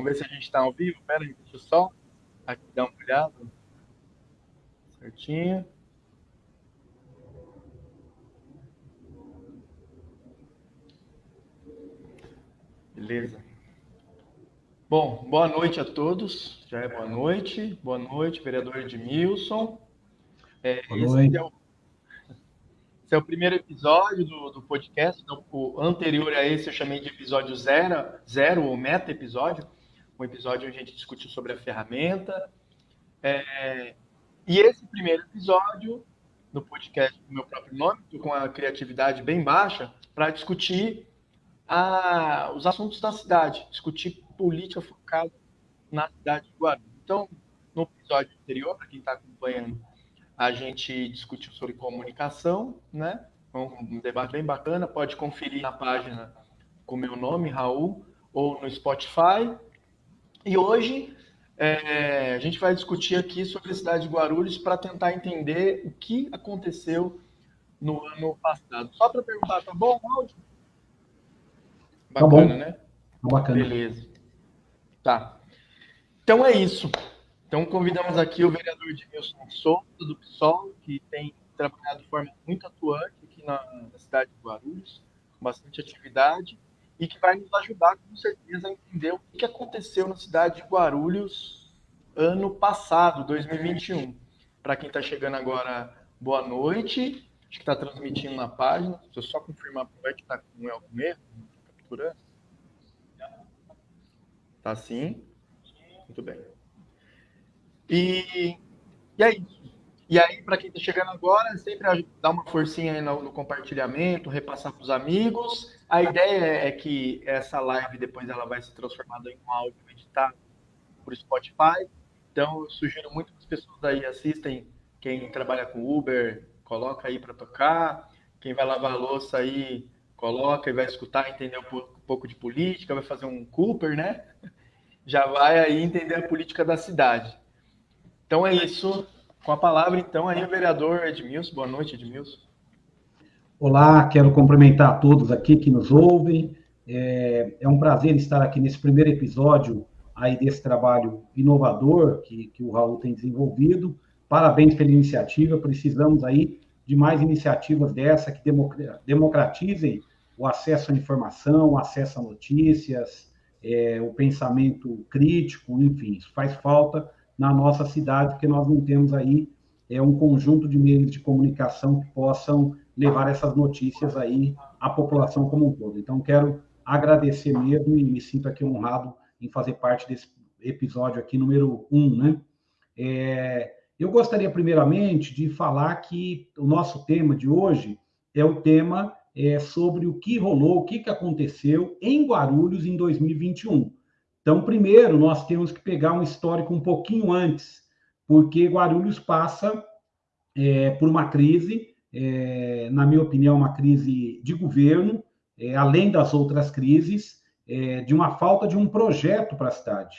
Vamos ver se a gente está ao vivo. Pera aí, deixa eu só aqui dar uma olhada. Certinho. Beleza. Bom, boa noite a todos. Já é boa noite. Boa noite, vereador Edmilson. É, boa noite. É o, esse é o primeiro episódio do, do podcast. Então, o anterior a esse eu chamei de episódio zero, zero ou meta episódio. Um episódio onde a gente discutiu sobre a ferramenta. É, e esse primeiro episódio do podcast do meu próprio nome, com a criatividade bem baixa, para discutir a, os assuntos da cidade, discutir política focada na cidade de Guarulhos. Então, no episódio anterior, para quem está acompanhando, a gente discutiu sobre comunicação, né? Um debate bem bacana, pode conferir na página com meu nome, Raul, ou no Spotify. E hoje é, a gente vai discutir aqui sobre a cidade de Guarulhos para tentar entender o que aconteceu no ano passado. Só para perguntar, tá bom o áudio? Bacana, tá né? Tá bacana. Beleza. Tá. Então é isso. Então convidamos aqui o vereador Edmilson Souza, do PSOL, que tem trabalhado de forma muito atuante aqui na, na cidade de Guarulhos, com bastante atividade, e que vai nos ajudar, com certeza, a entender o que aconteceu na cidade de Guarulhos ano passado, 2021. Para quem está chegando agora, boa noite. Acho que está transmitindo na página. Deixa eu só confirmar é que está com o algum erro capturando? Tá sim? Muito bem. E, e é isso. E aí, para quem está chegando agora, sempre dá uma forcinha aí no, no compartilhamento, repassar para os amigos. A ideia é que essa live depois ela vai se transformar em um áudio editado por Spotify. Então, eu sugiro muito que as pessoas aí assistem. Quem trabalha com Uber, coloca aí para tocar. Quem vai lavar a louça aí, coloca e vai escutar, entender um pouco de política, vai fazer um Cooper, né? Já vai aí entender a política da cidade. Então é isso. Com a palavra, então, aí o vereador Edmilson. Boa noite, Edmilson. Olá, quero cumprimentar a todos aqui que nos ouvem. É, é, um prazer estar aqui nesse primeiro episódio aí desse trabalho inovador que, que o Raul tem desenvolvido. Parabéns pela iniciativa. Precisamos aí de mais iniciativas dessa que democratizem o acesso à informação, o acesso a notícias, é, o pensamento crítico, enfim, isso faz falta na nossa cidade, porque nós não temos aí é, um conjunto de meios de comunicação que possam levar essas notícias aí à população como um todo. Então, quero agradecer mesmo e me sinto aqui honrado em fazer parte desse episódio aqui, número um, né? É, eu gostaria, primeiramente, de falar que o nosso tema de hoje é o tema é, sobre o que rolou, o que, que aconteceu em Guarulhos em 2021. Então, primeiro, nós temos que pegar um histórico um pouquinho antes, porque Guarulhos passa é, por uma crise, é, na minha opinião, uma crise de governo, é, além das outras crises, é, de uma falta de um projeto para a cidade.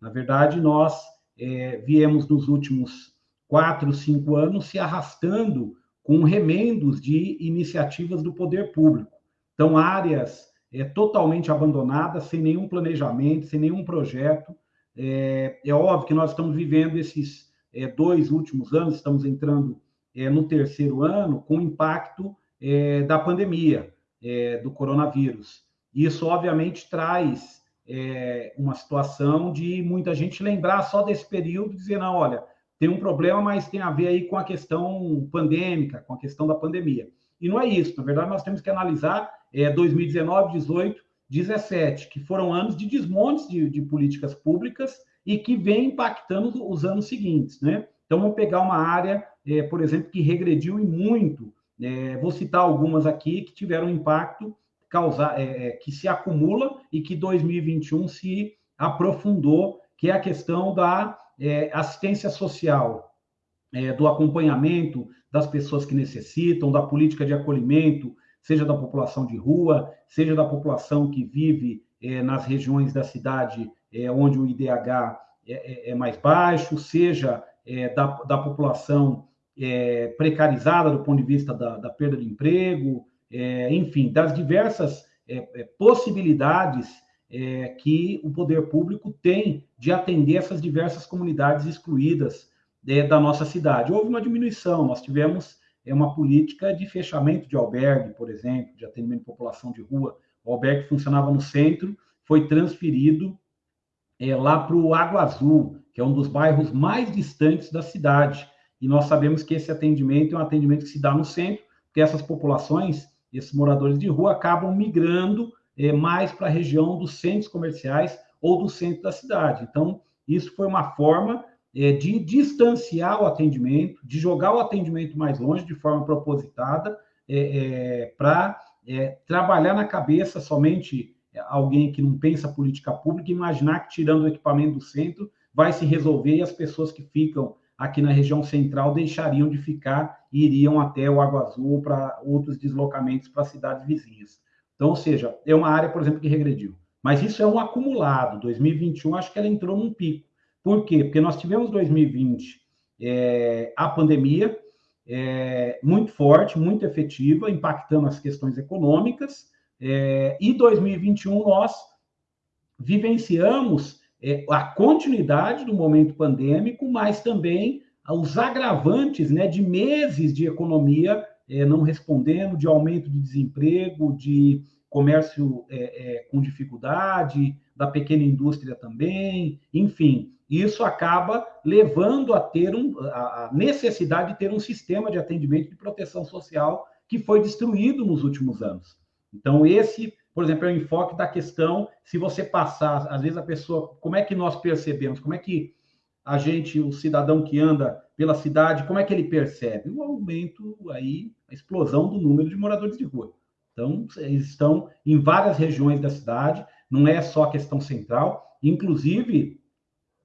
Na verdade, nós é, viemos nos últimos quatro, cinco anos se arrastando com remendos de iniciativas do poder público. Então, áreas é, totalmente abandonadas, sem nenhum planejamento, sem nenhum projeto. É, é óbvio que nós estamos vivendo esses é, dois últimos anos, estamos entrando é, no terceiro ano, com o impacto é, da pandemia, é, do coronavírus. Isso, obviamente, traz uma situação de muita gente lembrar só desse período dizer, não, olha, tem um problema, mas tem a ver aí com a questão pandêmica, com a questão da pandemia. E não é isso. Na verdade, nós temos que analisar é, 2019, 18, 17, que foram anos de desmontes de, de políticas públicas e que vem impactando os anos seguintes, né? Então, vamos pegar uma área, é, por exemplo, que regrediu e muito. É, vou citar algumas aqui que tiveram impacto causar, é, é que se acumula e que 2021 se aprofundou, que é a questão da é, assistência social, é, do acompanhamento das pessoas que necessitam, da política de acolhimento, seja da população de rua, seja da população que vive é, nas regiões da cidade é, onde o IDH é, é, é mais baixo, seja da, da população precarizada do ponto de vista da, da perda de emprego, enfim, das diversas possibilidades que o poder público tem de atender essas diversas comunidades excluídas da nossa cidade. Houve uma diminuição, nós tivemos é, uma política de fechamento de albergue, por exemplo, de atendimento de população de rua. O albergue funcionava no centro, foi transferido é, lá para o Água Azul, que é um dos bairros mais distantes da cidade. E nós sabemos que esse atendimento é um atendimento que se dá no centro, porque essas populações, esses moradores de rua, acabam migrando é, mais para a região dos centros comerciais ou do centro da cidade. Então, isso foi uma forma é, de distanciar o atendimento, de jogar o atendimento mais longe de forma propositada, é, é para é, trabalhar na cabeça somente alguém que não pensa política pública, imaginar que tirando o equipamento do centro vai se resolver e as pessoas que ficam aqui na região central deixariam de ficar e iriam até o Água Azul para outros deslocamentos para cidades vizinhas. Então, ou seja, é uma área, por exemplo, que regrediu. Mas isso é um acumulado. 2021, acho que ela entrou num pico. Por quê? Porque nós tivemos 2020 é, a pandemia é, muito forte, muito efetiva, impactando as questões econômicas, é, e 2021 nós vivenciamos é, a continuidade do momento pandêmico, mas também os agravantes né, de meses de economia é, não respondendo, de aumento de desemprego, de comércio é, é, com dificuldade, da pequena indústria também, enfim, isso acaba levando a ter um, a necessidade de ter um sistema de atendimento de proteção social que foi destruído nos últimos anos. Então, esse, por exemplo, é o enfoque da questão, se você passar, às vezes a pessoa, como é que nós percebemos, como é que a gente, o cidadão que anda pela cidade, como é que ele percebe? O aumento aí, a explosão do número de moradores de rua. Então, eles estão em várias regiões da cidade, não é só a questão central. Inclusive,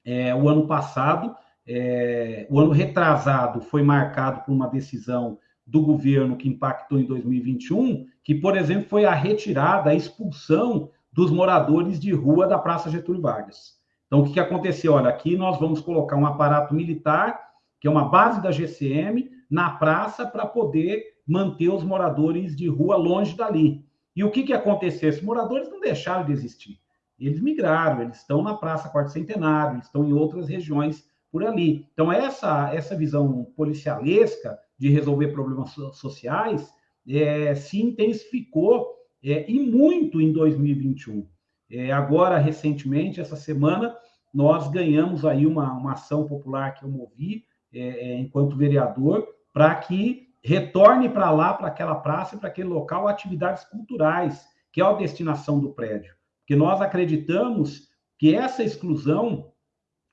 é, o ano passado, é, o ano retrasado, foi marcado por uma decisão do governo que impactou em 2021, que, por exemplo, foi a retirada, a expulsão dos moradores de rua da Praça Getúlio Vargas. Então, o que, que aconteceu? Olha, aqui nós vamos colocar um aparato militar, que é uma base da GCM, na praça para poder manter os moradores de rua longe dali. E o que, que aconteceu? Esses moradores não deixaram de existir. Eles migraram, eles estão na Praça Quarto Centenário, estão em outras regiões por ali. Então, essa, essa visão policialesca de resolver problemas sociais é, se intensificou é, e muito em 2021. É, agora, recentemente, essa semana, nós ganhamos aí uma, uma ação popular que eu movi é, é, enquanto vereador para que retorne para lá, para aquela praça, para aquele local, atividades culturais, que é a destinação do prédio. Porque nós acreditamos que essa exclusão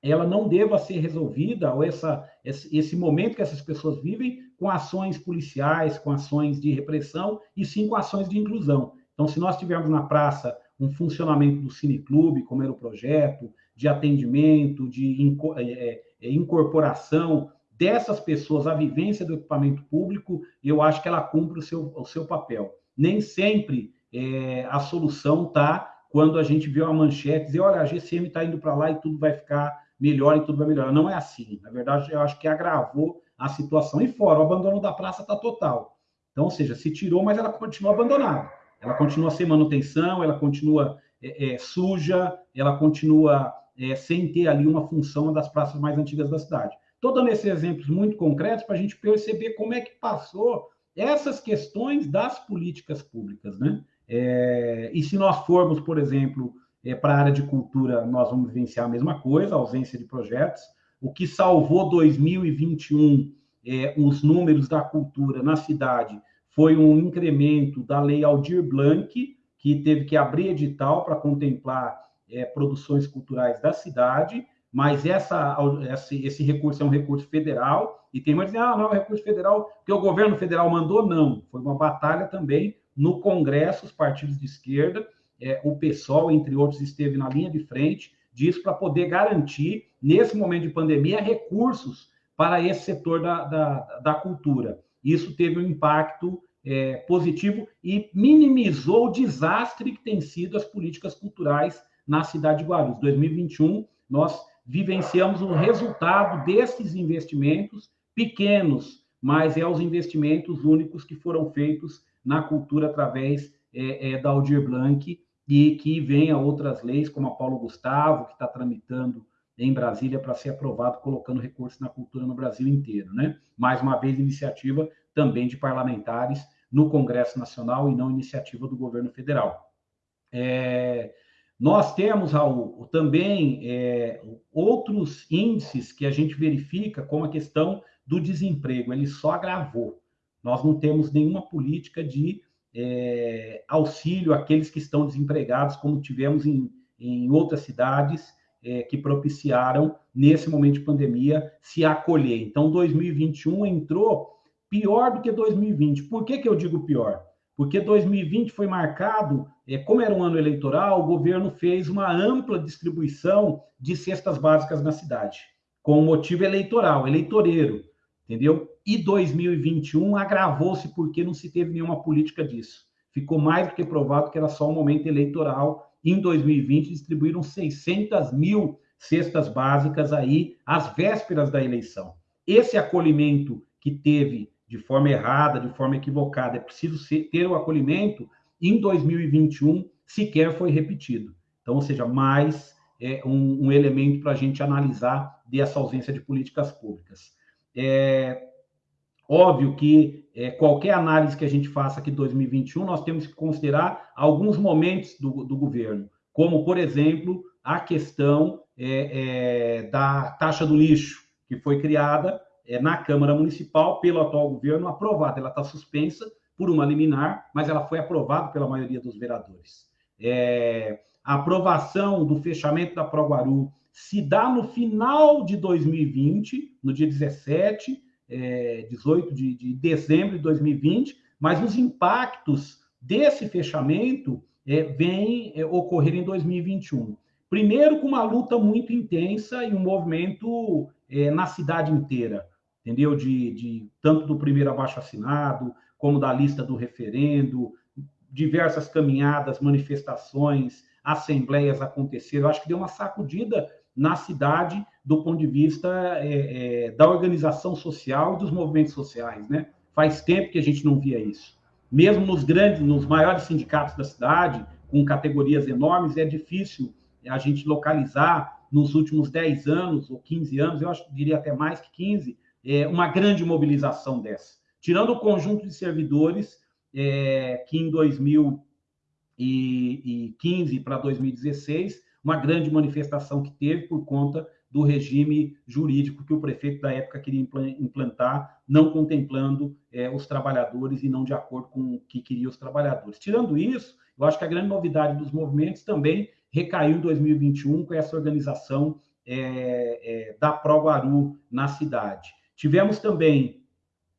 ela não deva ser resolvida, ou essa, esse, esse momento que essas pessoas vivem, com ações policiais, com ações de repressão, e sim com ações de inclusão. Então, se nós tivermos na praça um funcionamento do cineclube, como era o projeto, de atendimento, de é, é, incorporação dessas pessoas à vivência do equipamento público, eu acho que ela cumpre o seu, o seu papel. Nem sempre é, a solução está quando a gente vê uma manchete dizer, olha, a GCM está indo para lá e tudo vai ficar melhor e tudo vai melhorar. Não é assim. Na verdade, eu acho que agravou a situação. E fora, o abandono da praça está total. Então, ou seja, se tirou, mas ela continua abandonada. Ela continua sem manutenção, ela continua é, é, suja, ela continua é, sem ter ali uma função das praças mais antigas da cidade. Estou dando esses exemplos muito concretos para a gente perceber como é que passou essas questões das políticas públicas, né? É, e se nós formos, por exemplo, é, para a área de cultura, nós vamos vivenciar a mesma coisa, ausência de projetos. O que salvou 2021 é, os números da cultura na cidade foi um incremento da lei Aldir Blanc, que teve que abrir edital para contemplar é, produções culturais da cidade, mas essa, esse, esse, recurso é um recurso federal, e tem mais dizer, ah, não é um recurso federal que o governo federal mandou, não. Foi uma batalha também no Congresso, os partidos de esquerda, é, o PSOL, entre outros, esteve na linha de frente disso para poder garantir, nesse momento de pandemia, recursos para esse setor da, da, da cultura. Isso teve um impacto é, positivo e minimizou o desastre que tem sido as políticas culturais na cidade de Guarulhos. 2021, nós vivenciamos o resultado desses investimentos pequenos, mas é os investimentos únicos que foram feitos na cultura através é, é, da Aldir Blanc e que venha outras leis, como a Paulo Gustavo, que está tramitando em Brasília para ser aprovado, colocando recursos na cultura no Brasil inteiro, né? Mais uma vez, iniciativa também de parlamentares no Congresso Nacional e não iniciativa do governo federal. É, nós temos, Raul, também é, outros índices que a gente verifica, como a questão do desemprego, ele só agravou. Nós não temos nenhuma política de é, auxílio àqueles que estão desempregados, como tivemos em, em outras cidades é, que propiciaram, nesse momento de pandemia, se acolher. Então, 2021 entrou pior do que 2020. Por que, que eu digo pior? Porque 2020 foi marcado, é, como era um ano eleitoral, o governo fez uma ampla distribuição de cestas básicas na cidade, com motivo eleitoral, eleitoreiro, entendeu? E 2021 agravou-se porque não se teve nenhuma política disso. Ficou mais do que provado que era só um momento eleitoral. Em 2020, distribuíram 600 mil cestas básicas aí às vésperas da eleição. Esse acolhimento que teve de forma errada, de forma equivocada, é preciso ter o acolhimento, em 2021 sequer foi repetido. Então, ou seja, mais é, um, um elemento para a gente analisar dessa ausência de políticas públicas. É óbvio que é, qualquer análise que a gente faça aqui em 2021, nós temos que considerar alguns momentos do, do governo, como, por exemplo, a questão é, é, da taxa do lixo, que foi criada é, na Câmara Municipal pelo atual governo, aprovada. Ela está suspensa por uma liminar, mas ela foi aprovada pela maioria dos vereadores. É, a aprovação do fechamento da Proguaru se dá no final de 2020, no dia 17, é, 18 de, de, dezembro de 2020, mas os impactos desse fechamento é, vêm é, ocorrer em 2021. Primeiro, com uma luta muito intensa e um movimento é, na cidade inteira entendeu? De, de tanto do primeiro abaixo assinado, como da lista do referendo, diversas caminhadas, manifestações, assembleias aconteceram. Eu acho que deu uma sacudida na cidade do ponto de vista é, é, da organização social e dos movimentos sociais, né? Faz tempo que a gente não via isso. Mesmo nos grandes, nos maiores sindicatos da cidade, com categorias enormes, é difícil a gente localizar nos últimos 10 anos ou 15 anos, eu acho, diria até mais que 15, é, uma grande mobilização dessa. Tirando o conjunto de servidores é, que em 2015 para 2016, uma grande manifestação que teve por conta do regime jurídico que o prefeito da época queria implantar, não contemplando é, os trabalhadores e não de acordo com o que queriam os trabalhadores. Tirando isso, eu acho que a grande novidade dos movimentos também recaiu em 2021 com essa organização é, é, da Proguaru na cidade. Tivemos também,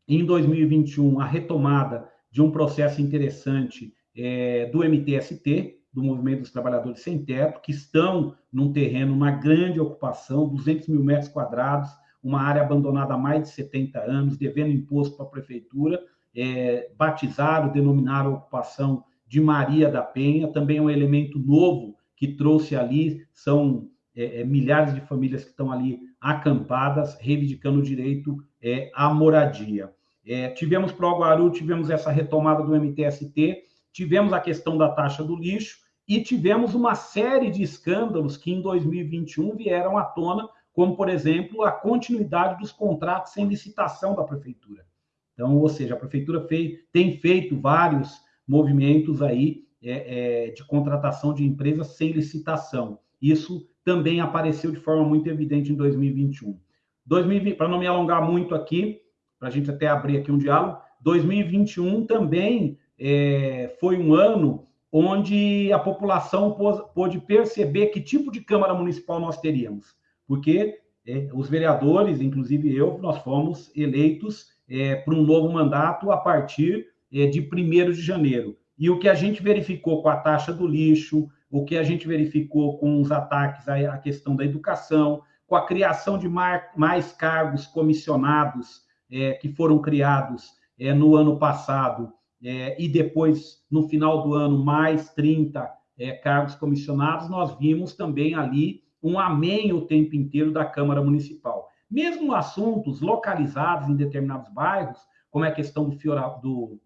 em 2021, a retomada de um processo interessante é, do MTST, do Movimento dos Trabalhadores Sem Teto, que estão num terreno, uma grande ocupação, 200 mil metros quadrados, uma área abandonada há mais de 70 anos, devendo imposto para a prefeitura, é, batizaram, denominaram a ocupação de Maria da Penha, também é um elemento novo que trouxe ali, são é, é, milhares de famílias que estão ali acampadas, reivindicando o direito é, à moradia. É, tivemos para o Guaru, tivemos essa retomada do MTST, tivemos a questão da taxa do lixo e tivemos uma série de escândalos que em 2021 vieram à tona, como, por exemplo, a continuidade dos contratos sem licitação da prefeitura. Então, ou seja, a prefeitura fez, tem feito vários movimentos aí é, é, de contratação de empresas sem licitação. Isso também apareceu de forma muito evidente em 2021. 2020, para não me alongar muito aqui, para a gente até abrir aqui um diálogo, 2021 também é, foi um ano onde a população pôde perceber que tipo de Câmara Municipal nós teríamos, porque é, os vereadores, inclusive eu, nós fomos eleitos é, para um novo mandato a partir é, de 1 de janeiro. E o que a gente verificou com a taxa do lixo, o que a gente verificou com os ataques à questão da educação, com a criação de mais cargos comissionados é, que foram criados é, no ano passado, é, e depois, no final do ano, mais 30 é, cargos comissionados, nós vimos também ali um amém o tempo inteiro da Câmara Municipal. Mesmo assuntos localizados em determinados bairros, como é a questão do, Fiora, do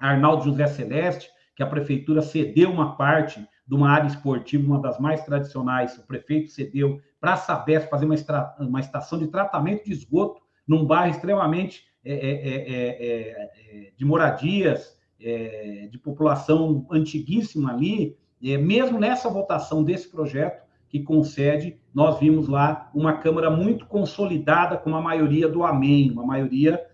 Arnaldo José Celeste, que a prefeitura cedeu uma parte de uma área esportiva, uma das mais tradicionais, o prefeito cedeu para a Sabesp fazer uma, uma estação de tratamento de esgoto num bairro extremamente é, é, é, de moradias, de população antiguíssima ali. mesmo nessa votação desse projeto, que concede, nós vimos lá uma Câmara muito consolidada, com uma maioria do Amém, uma maioria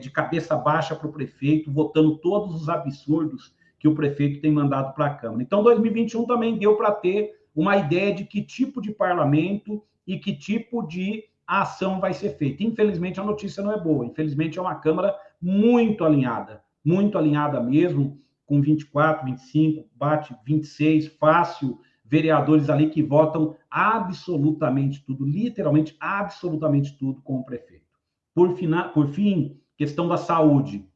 de cabeça baixa para o prefeito, votando todos os absurdos que o prefeito tem mandado para a Câmara. Então, 2021 também deu para ter uma ideia de que tipo de parlamento e que tipo de ação vai ser feita. Infelizmente, a notícia não é boa. Infelizmente, é uma Câmara muito alinhada, muito alinhada mesmo, com 24, 25, bate 26, fácil, vereadores ali que votam absolutamente tudo, literalmente absolutamente tudo com o prefeito. Por, fina, por fim, questão da saúde.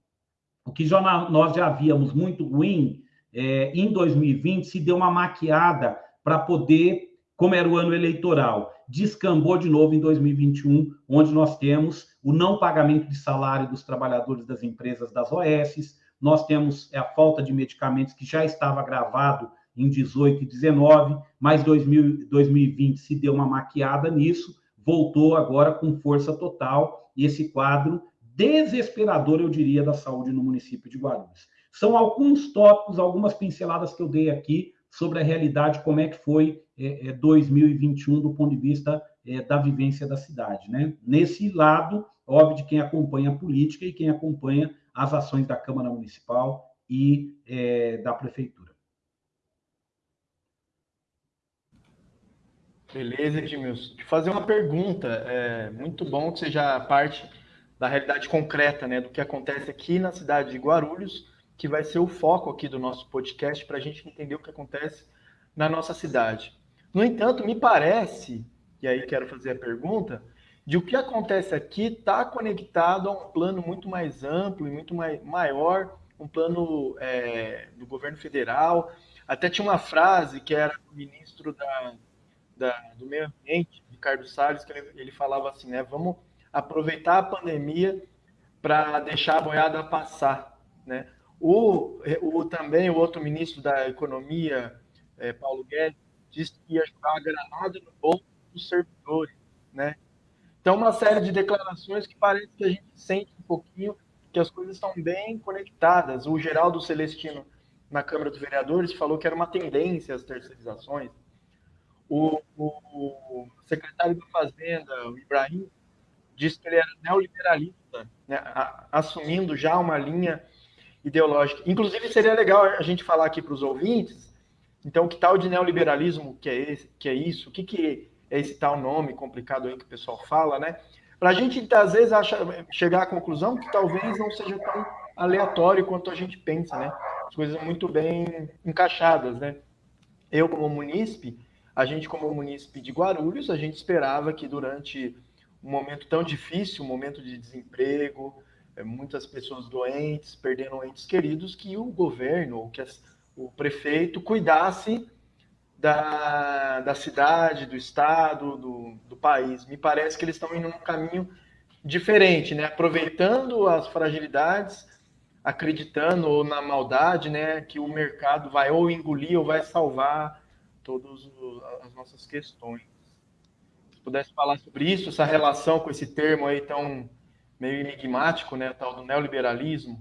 O que já, nós já havíamos muito ruim, é, em 2020 se deu uma maquiada para poder, como era o ano eleitoral, descambou de novo em 2021, onde nós temos o não pagamento de salário dos trabalhadores das empresas das OS, nós temos a falta de medicamentos que já estava gravado em 18 e 19, mas 2000, 2020 se deu uma maquiada nisso, voltou agora com força total, esse quadro desesperador, eu diria, da saúde no município de Guarulhos. São alguns tópicos, algumas pinceladas que eu dei aqui sobre a realidade, como é que foi é, é, 2021 do ponto de vista é, da vivência da cidade. Né? Nesse lado, óbvio, de quem acompanha a política e quem acompanha as ações da Câmara Municipal e é, da Prefeitura. Beleza, Edmilson. Te fazer uma pergunta. É muito bom que seja parte da realidade concreta, né, do que acontece aqui na cidade de Guarulhos, que vai ser o foco aqui do nosso podcast para a gente entender o que acontece na nossa cidade. No entanto, me parece, e aí quero fazer a pergunta, de o que acontece aqui está conectado a um plano muito mais amplo e muito mais, maior, um plano é, do governo federal. Até tinha uma frase que era do ministro da, da, do Meio Ambiente, Ricardo Salles, que ele, ele falava assim, né? Vamos aproveitar a pandemia para deixar a boiada passar, né? O, o também o outro ministro da Economia, é, Paulo Guedes, disse que ia jogar a granada no bolso dos servidores, né? Então, uma série de declarações que parece que a gente sente um pouquinho que as coisas estão bem conectadas. O Geraldo Celestino, na Câmara dos Vereadores, falou que era uma tendência as terceirizações. O, o, o secretário da Fazenda, o Ibrahim, disse que ele era neoliberalista, né, assumindo já uma linha ideológica. Inclusive, seria legal a gente falar aqui para os ouvintes, então, que tal de neoliberalismo que é, esse, que é isso? O que, que é esse tal nome complicado aí que o pessoal fala, né? Para a gente, às vezes, acha, chegar à conclusão que talvez não seja tão aleatório quanto a gente pensa, né? As coisas muito bem encaixadas, né? Eu, como munícipe, a gente, como munícipe de Guarulhos, a gente esperava que durante um momento tão difícil, um momento de desemprego, é, muitas pessoas doentes, perdendo entes queridos, que o governo, ou que as, o prefeito cuidasse da, da cidade, do estado, do, do país. Me parece que eles estão indo num caminho diferente, né? aproveitando as fragilidades, acreditando na maldade, né? que o mercado vai ou engolir ou vai salvar todas as nossas questões pudesse falar sobre isso, essa relação com esse termo aí tão meio enigmático, né, tal do neoliberalismo.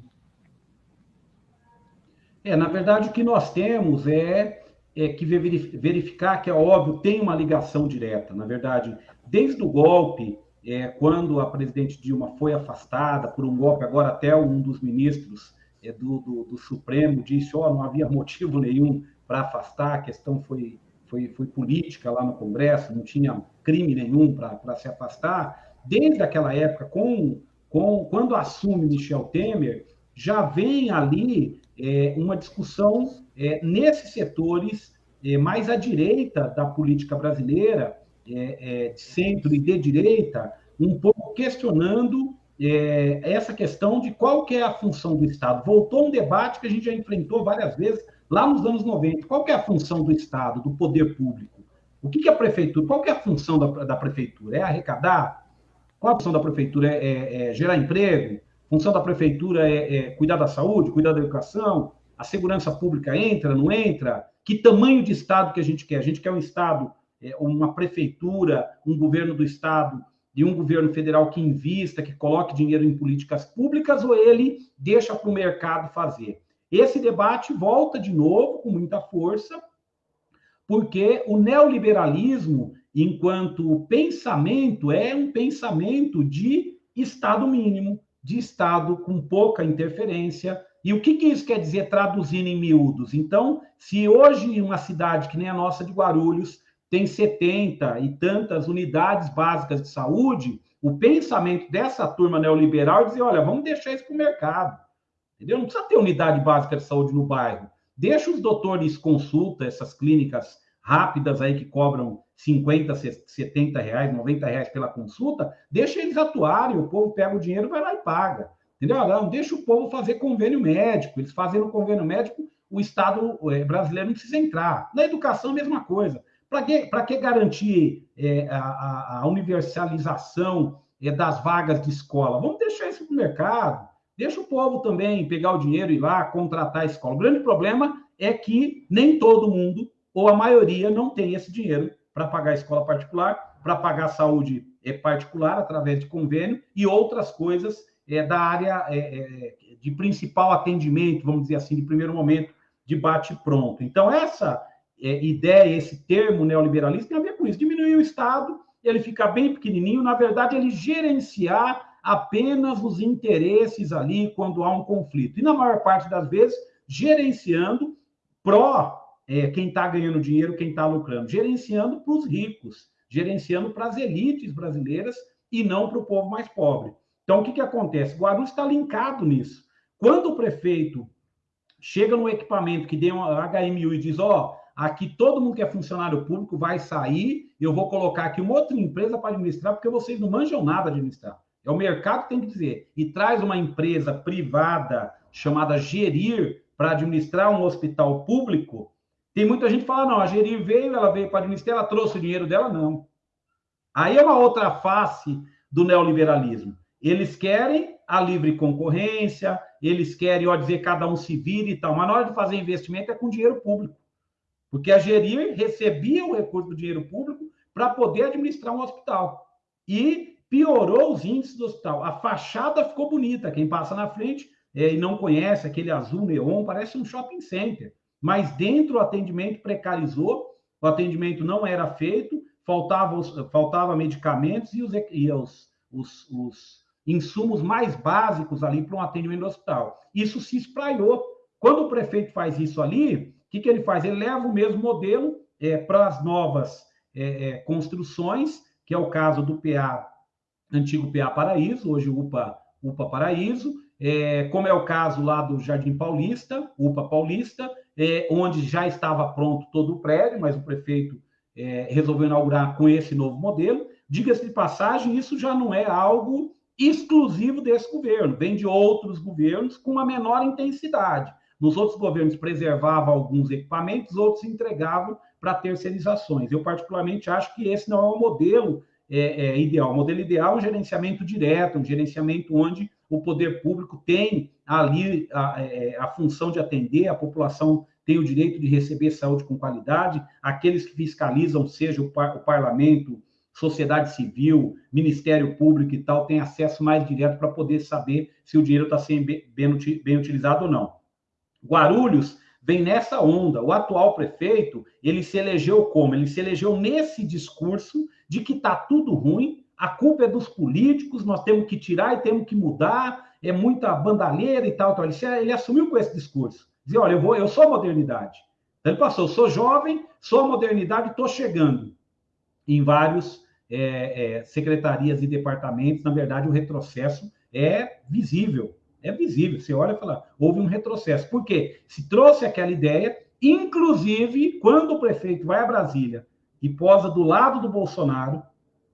É, na verdade, o que nós temos é, é que verificar que, é óbvio, tem uma ligação direta. Na verdade, desde o golpe, é, quando a presidente Dilma foi afastada por um golpe, agora até um dos ministros é, do, do, do, Supremo disse, ó, oh, não havia motivo nenhum para afastar, a questão foi foi, foi política lá no Congresso, não tinha crime nenhum para se afastar. Desde aquela época, com, com, quando assume Michel Temer, já vem ali é, uma discussão é, nesses setores é, mais à direita da política brasileira, é, é, de centro e de direita, um pouco questionando é, essa questão de qual que é a função do Estado. Voltou um debate que a gente já enfrentou várias vezes lá nos anos 90, qual é a função do Estado, do poder público? O que, que a prefeitura, qual é a função da, da, prefeitura? É arrecadar? Qual a função da prefeitura? É, é, é gerar emprego? Função da prefeitura é, é, cuidar da saúde, cuidar da educação? A segurança pública entra, não entra? Que tamanho de Estado que a gente quer? A gente quer um Estado, é, uma prefeitura, um governo do Estado de um governo federal que invista, que coloque dinheiro em políticas públicas, ou ele deixa para o mercado fazer? Esse debate volta de novo com muita força, porque o neoliberalismo, enquanto pensamento, é um pensamento de Estado mínimo, de Estado com pouca interferência. E o que, que isso quer dizer traduzindo em miúdos? Então, se hoje uma cidade que nem a nossa de Guarulhos tem 70 e tantas unidades básicas de saúde, o pensamento dessa turma neoliberal é dizer, olha, vamos deixar isso para o mercado. Entendeu? Não precisa ter unidade básica de saúde no bairro. Deixa os doutores consulta, essas clínicas rápidas aí que cobram 50, 70 reais, 90 reais pela consulta, deixa eles atuarem, o povo pega o dinheiro, vai lá e paga. Entendeu? Não, deixa o povo fazer convênio médico. Eles fazendo convênio médico, o Estado é, brasileiro não precisa entrar. Na educação, mesma coisa. Para que, que garantir é, a, a, universalização é, das vagas de escola? Vamos deixar isso para o mercado. Deixa o povo também pegar o dinheiro e ir lá contratar a escola. O grande problema é que nem todo mundo, ou a maioria, não tem esse dinheiro para pagar a escola particular, para pagar a saúde é, particular através de convênio e outras coisas é, da área é, é, de principal atendimento, vamos dizer assim, de primeiro momento, de bate-pronto. Então, essa é, ideia, esse termo neoliberalista tem a ver com isso. Diminuir o Estado, ele fica bem pequenininho, na verdade, ele gerenciar apenas os interesses ali quando há um conflito. E na maior parte das vezes, gerenciando pró é, quem está ganhando dinheiro, quem está lucrando, gerenciando para os ricos, gerenciando para as elites brasileiras e não para o povo mais pobre. Então, o que, que acontece? Guarulhos está linkado nisso. Quando o prefeito chega no equipamento que tem um HMU e diz, ó, oh, aqui todo mundo que é funcionário público vai sair, eu vou colocar aqui uma outra empresa para administrar, porque vocês não manjam nada administrar. É o mercado que tem que dizer. E traz uma empresa privada chamada Gerir para administrar um hospital público. Tem muita gente que fala, não, a Gerir veio, ela veio para administrar, ela trouxe o dinheiro dela, não. Aí é uma outra face do neoliberalismo. Eles querem a livre concorrência, eles querem, ó, dizer, cada um se vira e tal, mas na hora de fazer investimento é com dinheiro público. Porque a Gerir recebia o recurso do dinheiro público para poder administrar um hospital. E piorou os índices do hospital. A fachada ficou bonita. Quem passa na frente é, e não conhece aquele azul neon, parece um shopping center. Mas dentro o atendimento precarizou, o atendimento não era feito, faltava, faltava medicamentos e, os, e os, os, os insumos mais básicos ali para um atendimento no hospital. Isso se espraiou. Quando o prefeito faz isso ali, o que, que ele faz? Ele leva o mesmo modelo é, para as novas é, é, construções, que é o caso do PA antigo PA Paraíso, hoje UPA, UPA Paraíso, é, como é o caso lá do Jardim Paulista, UPA Paulista, é, onde já estava pronto todo o prédio, mas o prefeito é, resolveu inaugurar com esse novo modelo. Diga-se de passagem, isso já não é algo exclusivo desse governo, vem de outros governos com uma menor intensidade. Nos outros governos preservava alguns equipamentos, outros entregavam para terceirizações. Eu, particularmente, acho que esse não é o modelo é, é, ideal. O modelo ideal é um gerenciamento direto, um gerenciamento onde o poder público tem ali a, é, a função de atender, a população tem o direito de receber saúde com qualidade, aqueles que fiscalizam, seja o, par, o parlamento, sociedade civil, Ministério Público e tal, têm acesso mais direto para poder saber se o dinheiro está sendo bem, bem utilizado ou não. Guarulhos vem nessa onda. O atual prefeito, ele se elegeu como? Ele se elegeu nesse discurso de que está tudo ruim, a culpa é dos políticos, nós temos que tirar e temos que mudar, é muita bandalheira e tal. tal. Ele, ele assumiu com esse discurso. Dizia, olha, eu, vou, eu sou modernidade. Então, ele passou, sou jovem, sou a modernidade, estou chegando em vários é, é, secretarias e departamentos. Na verdade, o retrocesso é visível. É visível. Você olha e fala, houve um retrocesso. Por quê? Se trouxe aquela ideia, inclusive, quando o prefeito vai a Brasília e posa do lado do Bolsonaro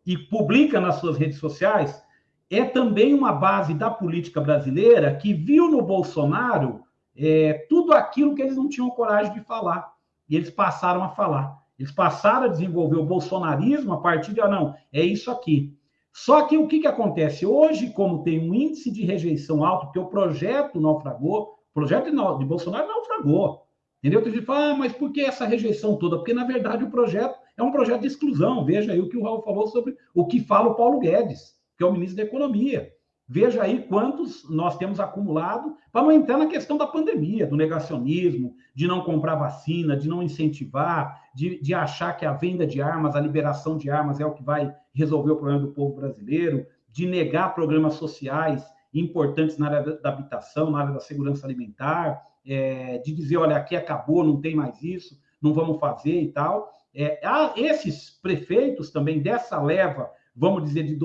e publica nas suas redes sociais, é também uma base da política brasileira que viu no Bolsonaro é, tudo aquilo que eles não tinham coragem de falar. E eles passaram a falar. Eles passaram a desenvolver o bolsonarismo a partir de, ah, não, é isso aqui. Só que o que, que acontece? Hoje, como tem um índice de rejeição alto, porque o projeto naufragou, o projeto de Bolsonaro naufragou. Entendeu? Tem gente fala, ah, mas por que essa rejeição toda? Porque, na verdade, o projeto é um projeto de exclusão. Veja aí o que o Raul falou sobre o que fala o Paulo Guedes, que é o ministro da Economia. Veja aí quantos nós temos acumulado, para não entrar na questão da pandemia, do negacionismo, de não comprar vacina, de não incentivar, de, de achar que a venda de armas, a liberação de armas é o que vai resolver o problema do povo brasileiro, de negar programas sociais importantes na área da habitação, na área da segurança alimentar, é, de dizer, olha, aqui acabou, não tem mais isso, não vamos fazer e tal. É, esses prefeitos também dessa leva, vamos dizer, de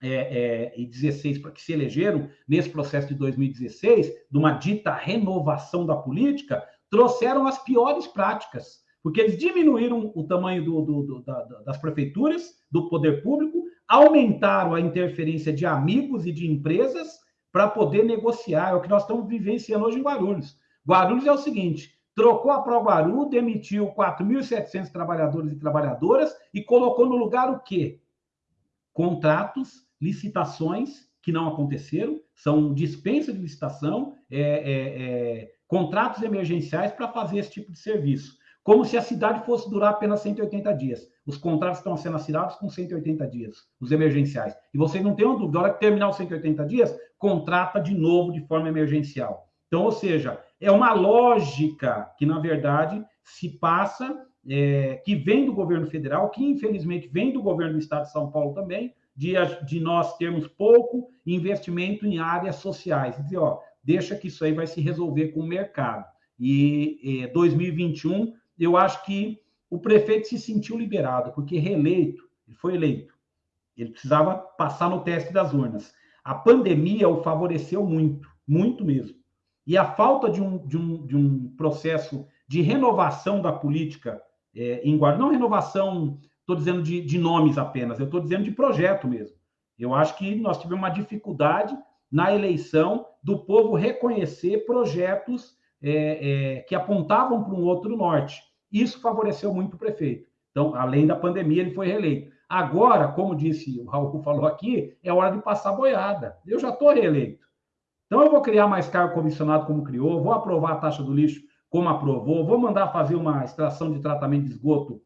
2016 para que se elegeram nesse processo de 2016, de uma dita renovação da política, trouxeram as piores práticas, porque eles diminuíram o tamanho do, do, do, da, das prefeituras, do poder público, aumentaram a interferência de amigos e de empresas para poder negociar. É o que nós estamos vivenciando hoje em Guarulhos. Guarulhos é o seguinte: trocou a ProGuaru, demitiu 4.700 trabalhadores e trabalhadoras e colocou no lugar o quê? Contratos, licitações que não aconteceram, são dispensa de licitação, é, é, é, contratos emergenciais para fazer esse tipo de serviço como se a cidade fosse durar apenas 180 dias. Os contratos estão sendo assinados com 180 dias, os emergenciais. E vocês não uma dúvida, na hora que terminar os 180 dias, contrata de novo de forma emergencial. Então, ou seja, é uma lógica que, na verdade, se passa, é, que vem do governo federal, que infelizmente vem do governo do estado de São Paulo também, de, de nós termos pouco investimento em áreas sociais. Dizer, ó, deixa que isso aí vai se resolver com o mercado. E é, 2021 eu acho que o prefeito se sentiu liberado, porque reeleito, ele foi eleito. Ele precisava passar no teste das urnas. A pandemia o favoreceu muito, muito mesmo. E a falta de um, de um, de um processo de renovação da política é, em Guarulhos, não renovação, estou dizendo de, de nomes apenas, eu estou dizendo de projeto mesmo. Eu acho que nós tivemos uma dificuldade na eleição do povo reconhecer projetos é, é, que apontavam para um outro norte. Isso favoreceu muito o prefeito. Então, além da pandemia, ele foi reeleito. Agora, como disse o Raul falou aqui, é hora de passar boiada. Eu já estou reeleito. Então, eu vou criar mais cargo comissionado como criou, vou aprovar a taxa do lixo como aprovou, vou mandar fazer uma extração de tratamento de esgoto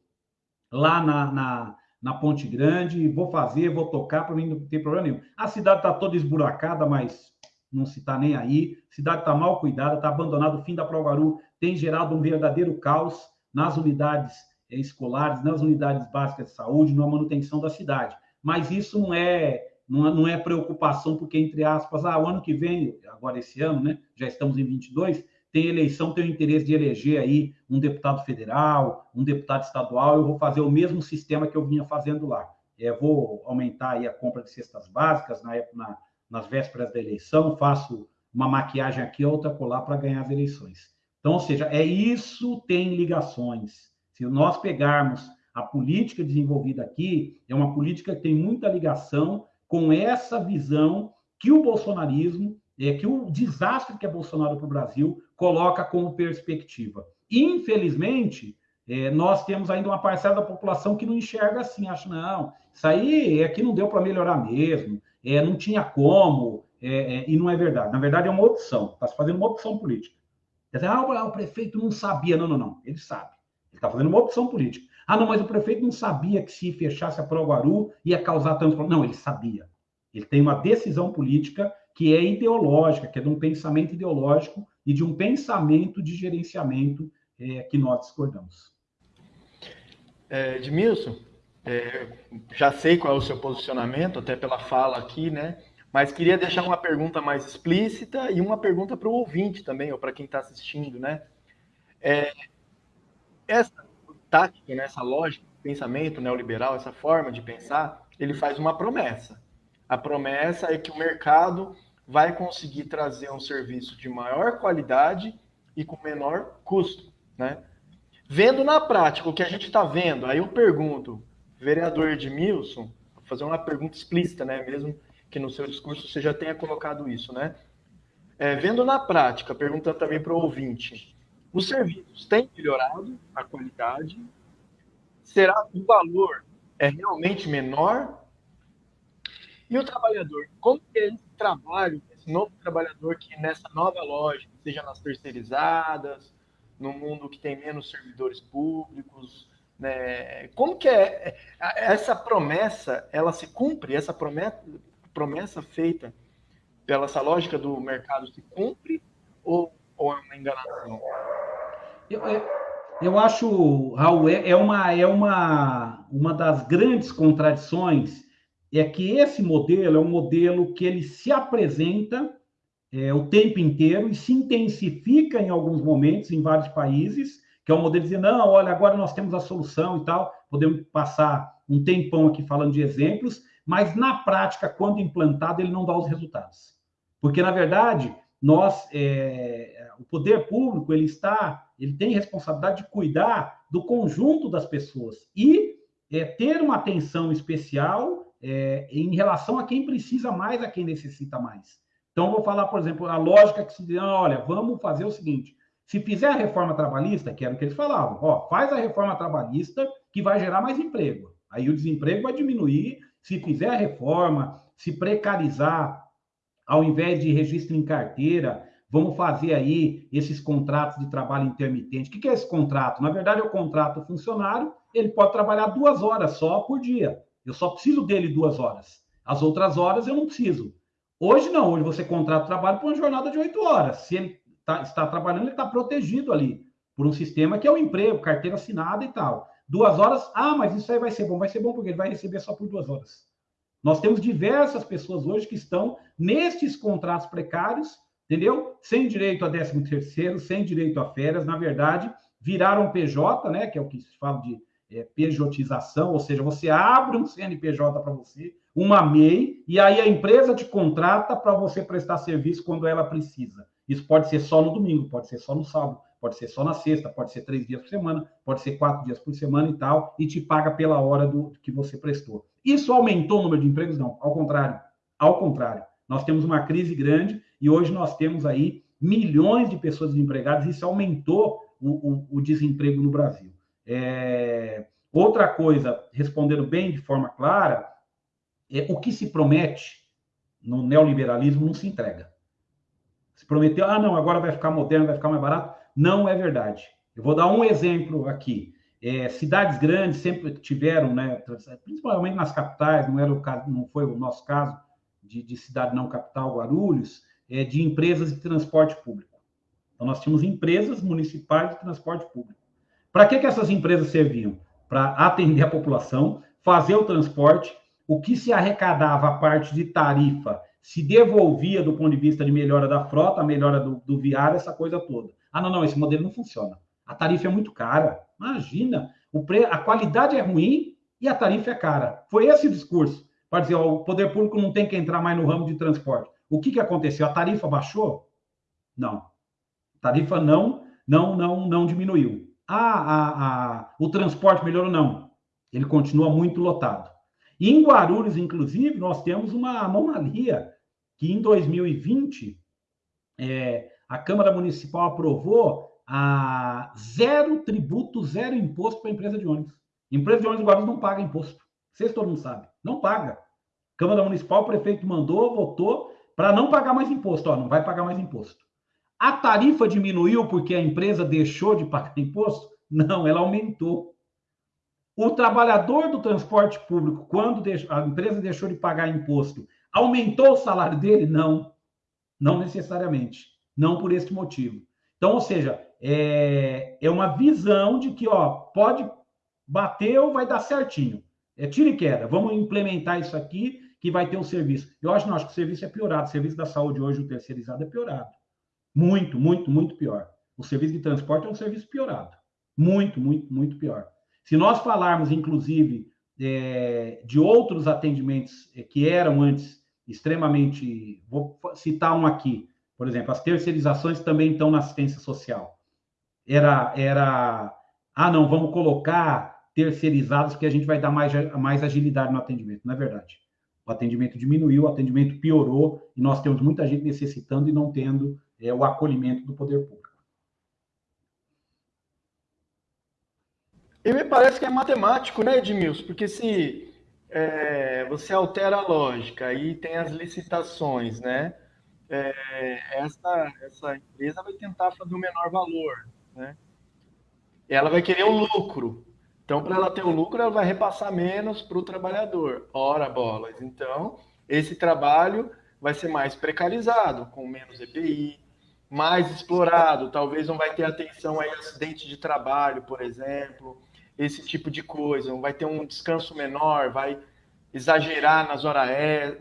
lá na, na, na Ponte Grande, vou fazer, vou tocar, para mim não tem problema nenhum. A cidade está toda esburacada, mas não se está nem aí. A cidade está mal cuidada, está abandonada. O fim da Provaru tem gerado um verdadeiro caos nas unidades eh, escolares, nas unidades básicas de saúde, na manutenção da cidade. Mas isso não é, não é, não é preocupação, porque, entre aspas, ah, o ano que vem, agora esse ano, né, já estamos em 22, tem eleição, tem o interesse de eleger aí um deputado federal, um deputado estadual, eu vou fazer o mesmo sistema que eu vinha fazendo lá. É, vou aumentar aí a compra de cestas básicas na, na, nas vésperas da eleição, faço uma maquiagem aqui, outra colar para ganhar as eleições. Então, ou seja, é isso tem ligações. Se nós pegarmos a política desenvolvida aqui, é uma política que tem muita ligação com essa visão que o bolsonarismo, é, que o desastre que é Bolsonaro para o Brasil coloca como perspectiva. Infelizmente, é, nós temos ainda uma parcela da população que não enxerga assim, acha, não, isso aí é que não deu para melhorar mesmo, é, não tinha como, é, é, e não é verdade. Na verdade, é uma opção, está se fazendo uma opção política. Dizer, ah, o prefeito não sabia. Não, não, não. Ele sabe. Ele está fazendo uma opção política. Ah, não, mas o prefeito não sabia que se fechasse a Proguaru ia causar tanto. Não, ele sabia. Ele tem uma decisão política que é ideológica, que é de um pensamento ideológico e de um pensamento de gerenciamento é, que nós discordamos. É, Edmilson, é, já sei qual é o seu posicionamento, até pela fala aqui, né? Mas queria deixar uma pergunta mais explícita e uma pergunta para o ouvinte também, ou para quem está assistindo, né? É, essa tática, né, essa lógica, pensamento neoliberal, essa forma de pensar, ele faz uma promessa. A promessa é que o mercado vai conseguir trazer um serviço de maior qualidade e com menor custo, né? Vendo na prática o que a gente está vendo, aí eu pergunto, vereador Edmilson, vou fazer uma pergunta explícita, né, mesmo que no seu discurso você já tenha colocado isso, né? É, vendo na prática, perguntando também para o ouvinte, os serviços têm melhorado a qualidade? Será que o valor é realmente menor? E o trabalhador, como esse trabalho, esse novo trabalhador que nessa nova lógica, seja nas terceirizadas no mundo que tem menos servidores públicos? Né? Como que é essa promessa? Ela se cumpre? Essa promessa, promessa feita pela essa lógica do mercado se cumpre ou, ou é uma enganação? Eu, eu acho, Raul, é, é, uma, é uma, uma das grandes contradições é que esse modelo é um modelo que ele se apresenta é, o tempo inteiro e se intensifica em alguns momentos em vários países, que é um modelo de dizer, não, olha, agora nós temos a solução e tal, podemos passar um tempão aqui falando de exemplos, mas na prática, quando implantado, ele não dá os resultados. Porque, na verdade, nós, é, o poder público, ele está, ele tem responsabilidade de cuidar do conjunto das pessoas e é, ter uma atenção especial é, em relação a quem precisa mais, a quem necessita mais. Então, vou falar, por exemplo, a lógica que se diz, olha, vamos fazer o seguinte, se fizer a reforma trabalhista, que era o que eles falavam, ó, faz a reforma trabalhista que vai gerar mais emprego. Aí o desemprego vai diminuir, se fizer a reforma, se precarizar ao invés de registro em carteira, vamos fazer aí esses contratos de trabalho intermitente. O que é esse contrato? Na verdade, é o contrato funcionário, ele pode trabalhar duas horas só por dia. Eu só preciso dele duas horas. As outras horas eu não preciso. Hoje não, hoje você contrata trabalho por uma jornada de oito horas. Se ele tá, está trabalhando, ele está protegido ali por um sistema que é o emprego, carteira assinada e tal. Duas horas, ah, mas isso aí vai ser bom. Vai ser bom porque ele vai receber só por duas horas. Nós temos diversas pessoas hoje que estão nestes contratos precários, entendeu? Sem direito a 13 terceiro, sem direito a férias, na verdade, viraram PJ, né? Que é o que se fala de é, pejotização, ou seja, você abre um CNPJ para você, uma MEI, e aí a empresa te contrata para você prestar serviço quando ela precisa. Isso pode ser só no domingo, pode ser só no sábado, pode ser só na sexta, pode ser três dias por semana, pode ser quatro dias por semana e tal, e te paga pela hora do que você prestou. Isso aumentou o número de empregos? Não, ao contrário. Ao contrário. Nós temos uma crise grande e hoje nós temos aí milhões de pessoas desempregadas, e isso aumentou o, o, o desemprego no Brasil. É... Outra coisa, respondendo bem de forma clara, é o que se promete no neoliberalismo não se entrega. Se prometeu, ah, não, agora vai ficar moderno, vai ficar mais barato. Não é verdade. Eu vou dar um exemplo aqui. É, cidades grandes sempre tiveram, né, principalmente nas capitais, não, era o caso, não foi o nosso caso de, de cidade não capital, Guarulhos, é, de empresas de transporte público. Então, nós tínhamos empresas municipais de transporte público. Para que, que essas empresas serviam? Para atender a população, fazer o transporte, o que se arrecadava a parte de tarifa se devolvia do ponto de vista de melhora da frota, melhora do, do viário, essa coisa toda. Ah, não, não, esse modelo não funciona. A tarifa é muito cara. Imagina, o pre... a qualidade é ruim e a tarifa é cara. Foi esse o discurso. Para dizer, ó, o poder público não tem que entrar mais no ramo de transporte. O que, que aconteceu? A tarifa baixou? Não. A tarifa não, não, não, não diminuiu. Ah, a, a, o transporte melhorou? Não. Ele continua muito lotado. E em Guarulhos, inclusive, nós temos uma anomalia que em 2020 é, a Câmara Municipal aprovou a zero tributo, zero imposto para a empresa de ônibus. Empresa de ônibus de Guarulhos não paga imposto. Vocês todo mundo sabe. Não paga. Câmara Municipal, o prefeito mandou, votou para não pagar mais imposto. Ó, não vai pagar mais imposto. A tarifa diminuiu porque a empresa deixou de pagar imposto? Não, ela aumentou. O trabalhador do transporte público, quando a empresa deixou de pagar imposto, aumentou o salário dele? Não, não necessariamente. Não por esse motivo. Então, ou seja, é, é uma visão de que, ó, pode bater ou vai dar certinho. É tiro e queda. Vamos implementar isso aqui que vai ter um serviço. Eu acho, não, acho que o serviço é piorado. O serviço da saúde hoje, o terceirizado, é piorado. Muito, muito, muito pior. O serviço de transporte é um serviço piorado. Muito, muito, muito pior. Se nós falarmos, inclusive, é, de outros atendimentos é, que eram antes extremamente. Vou citar um aqui. Por exemplo, as terceirizações também estão na assistência social era, era ah, não, vamos colocar terceirizados que a gente vai dar mais, mais agilidade no atendimento. Não é verdade. O atendimento diminuiu, o atendimento piorou e nós temos muita gente necessitando e não tendo é, o acolhimento do poder público. E me parece que é matemático, né, Edmilson? Porque se é, você altera a lógica e tem as licitações, né? É, essa, essa empresa vai tentar fazer o menor valor, né? ela vai querer o lucro. Então, para ela ter o lucro, ela vai repassar menos para o trabalhador. Ora, bolas. Então, esse trabalho vai ser mais precarizado, com menos EPI, mais explorado, talvez não vai ter atenção a acidente de trabalho, por exemplo, esse tipo de coisa, não vai ter um descanso menor, vai exagerar nas horas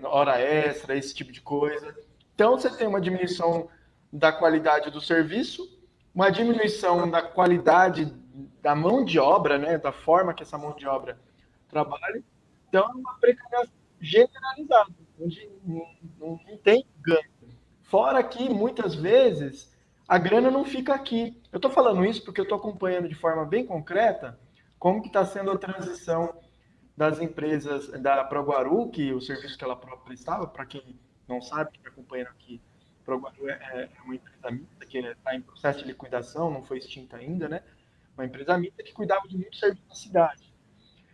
hora extra, esse tipo de coisa. Então, você tem uma diminuição da qualidade do serviço, uma diminuição da qualidade da mão de obra, né, da forma que essa mão de obra trabalha. Então, é uma precarização generalizada, onde não, não tem ganho. Fora que, muitas vezes, a grana não fica aqui. Eu estou falando isso porque eu estou acompanhando de forma bem concreta como que está sendo a transição das empresas da Proguaru, que o serviço que ela própria prestava, para quem não sabe, que está acompanhando aqui, Proguaru é, é, uma empresa mista que está em processo de liquidação, não foi extinta ainda, né? Uma empresa mista que cuidava de muitos serviços na cidade.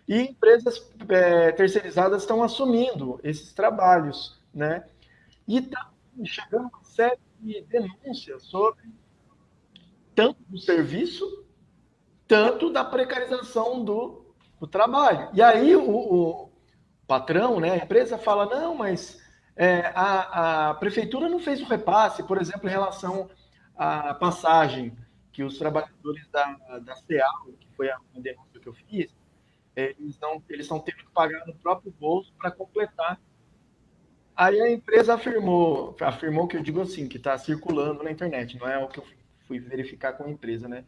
E empresas é, terceirizadas estão assumindo esses trabalhos, né? E está chegando uma série de denúncias sobre tanto do serviço, tanto da precarização do, do trabalho. E aí o, o, patrão, né, a empresa fala, não, mas é, a, a prefeitura não fez o repasse, por exemplo, em relação à passagem que os trabalhadores da, da CEAL, que foi a denúncia que eu fiz, eles não eles estão tendo que pagar no próprio bolso para completar Aí a empresa afirmou, afirmou que eu digo assim, que está circulando na internet, não é o que eu fui verificar com a empresa, né?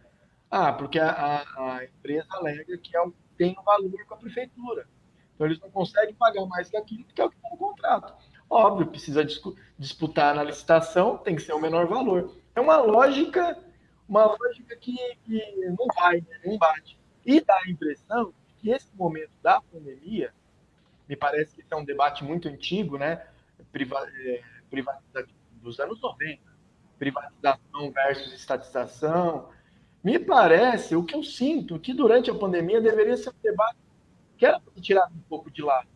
Ah, porque a, a, a empresa alega que é tem um valor com a prefeitura. Então eles não conseguem pagar mais que aquilo que é o que está no contrato. Óbvio, precisa disputar na licitação, tem que ser o menor valor. É uma lógica, uma lógica que, que não vai, né? não bate. E dá a impressão que esse momento da pandemia, me parece que é um debate muito antigo, né? É, privatização dos anos 90, privatização versus estatização. Me parece, o que eu sinto, que durante a pandemia deveria ser um debate que era tirado um pouco de lado.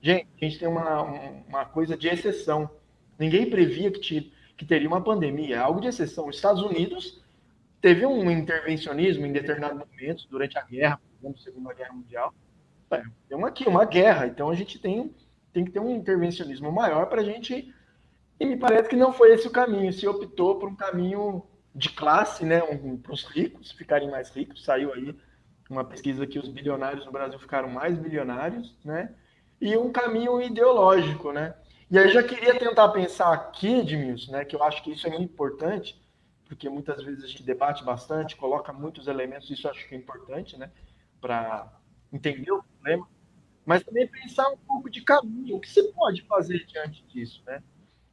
Gente, a gente tem uma, uma coisa de exceção. Ninguém previa que, que teria uma pandemia, é algo de exceção. Os Estados Unidos teve um intervencionismo em determinados momentos, durante a guerra, por exemplo, Segunda Guerra Mundial. É, tem uma, aqui, uma guerra, então a gente tem tem que ter um intervencionismo maior para a gente. E me parece que não foi esse o caminho. Se optou por um caminho de classe, né, um, para os ricos ficarem mais ricos. Saiu aí uma pesquisa que os bilionários no Brasil ficaram mais bilionários, né? E um caminho ideológico, né? E aí já queria tentar pensar aqui, Edmilson, né, que eu acho que isso é muito importante, porque muitas vezes a gente debate bastante, coloca muitos elementos, isso eu acho que é importante, né, para entender o problema mas também pensar um pouco de caminho. O que se pode fazer diante disso, né?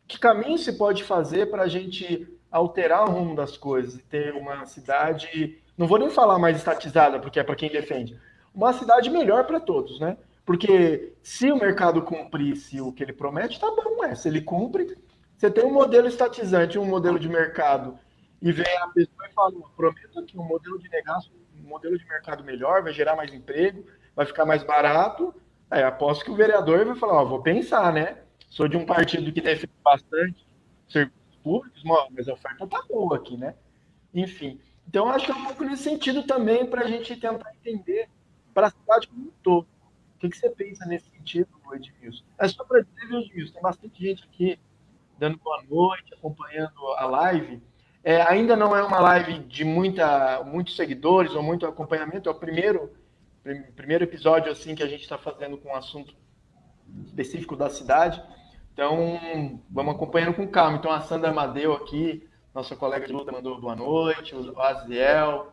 Que caminho se pode fazer para a gente alterar o rumo das coisas e ter uma cidade, não vou nem falar mais estatizada, porque é para quem defende, uma cidade melhor para todos, né? Porque se o mercado cumprisse o que ele promete, tá bom, é. Se ele cumpre, você tem um modelo estatizante, um modelo de mercado, e vem a pessoa e fala, prometo aqui um modelo de negócio, um modelo de mercado melhor, vai gerar mais emprego, vai ficar mais barato, Aí aposto que o vereador vai falar, ó, vou pensar, né? Sou de um partido que defende bastante serviços públicos, mas a oferta tá boa aqui, né? Enfim. Então, acho que é um pouco nesse sentido também para a gente tentar entender para a cidade como um todo. O que, que você pensa nesse sentido, Edmilson? É só para dizer, Edmilson? Tem bastante gente aqui dando boa noite, acompanhando a live. É, ainda não é uma live de muita, muitos seguidores ou muito acompanhamento, é o primeiro primeiro episódio assim que a gente está fazendo com um assunto específico da cidade. Então, vamos acompanhando com calma. Então, a Sandra Amadeu aqui, nossa colega de luta, mandou boa noite, o Aziel,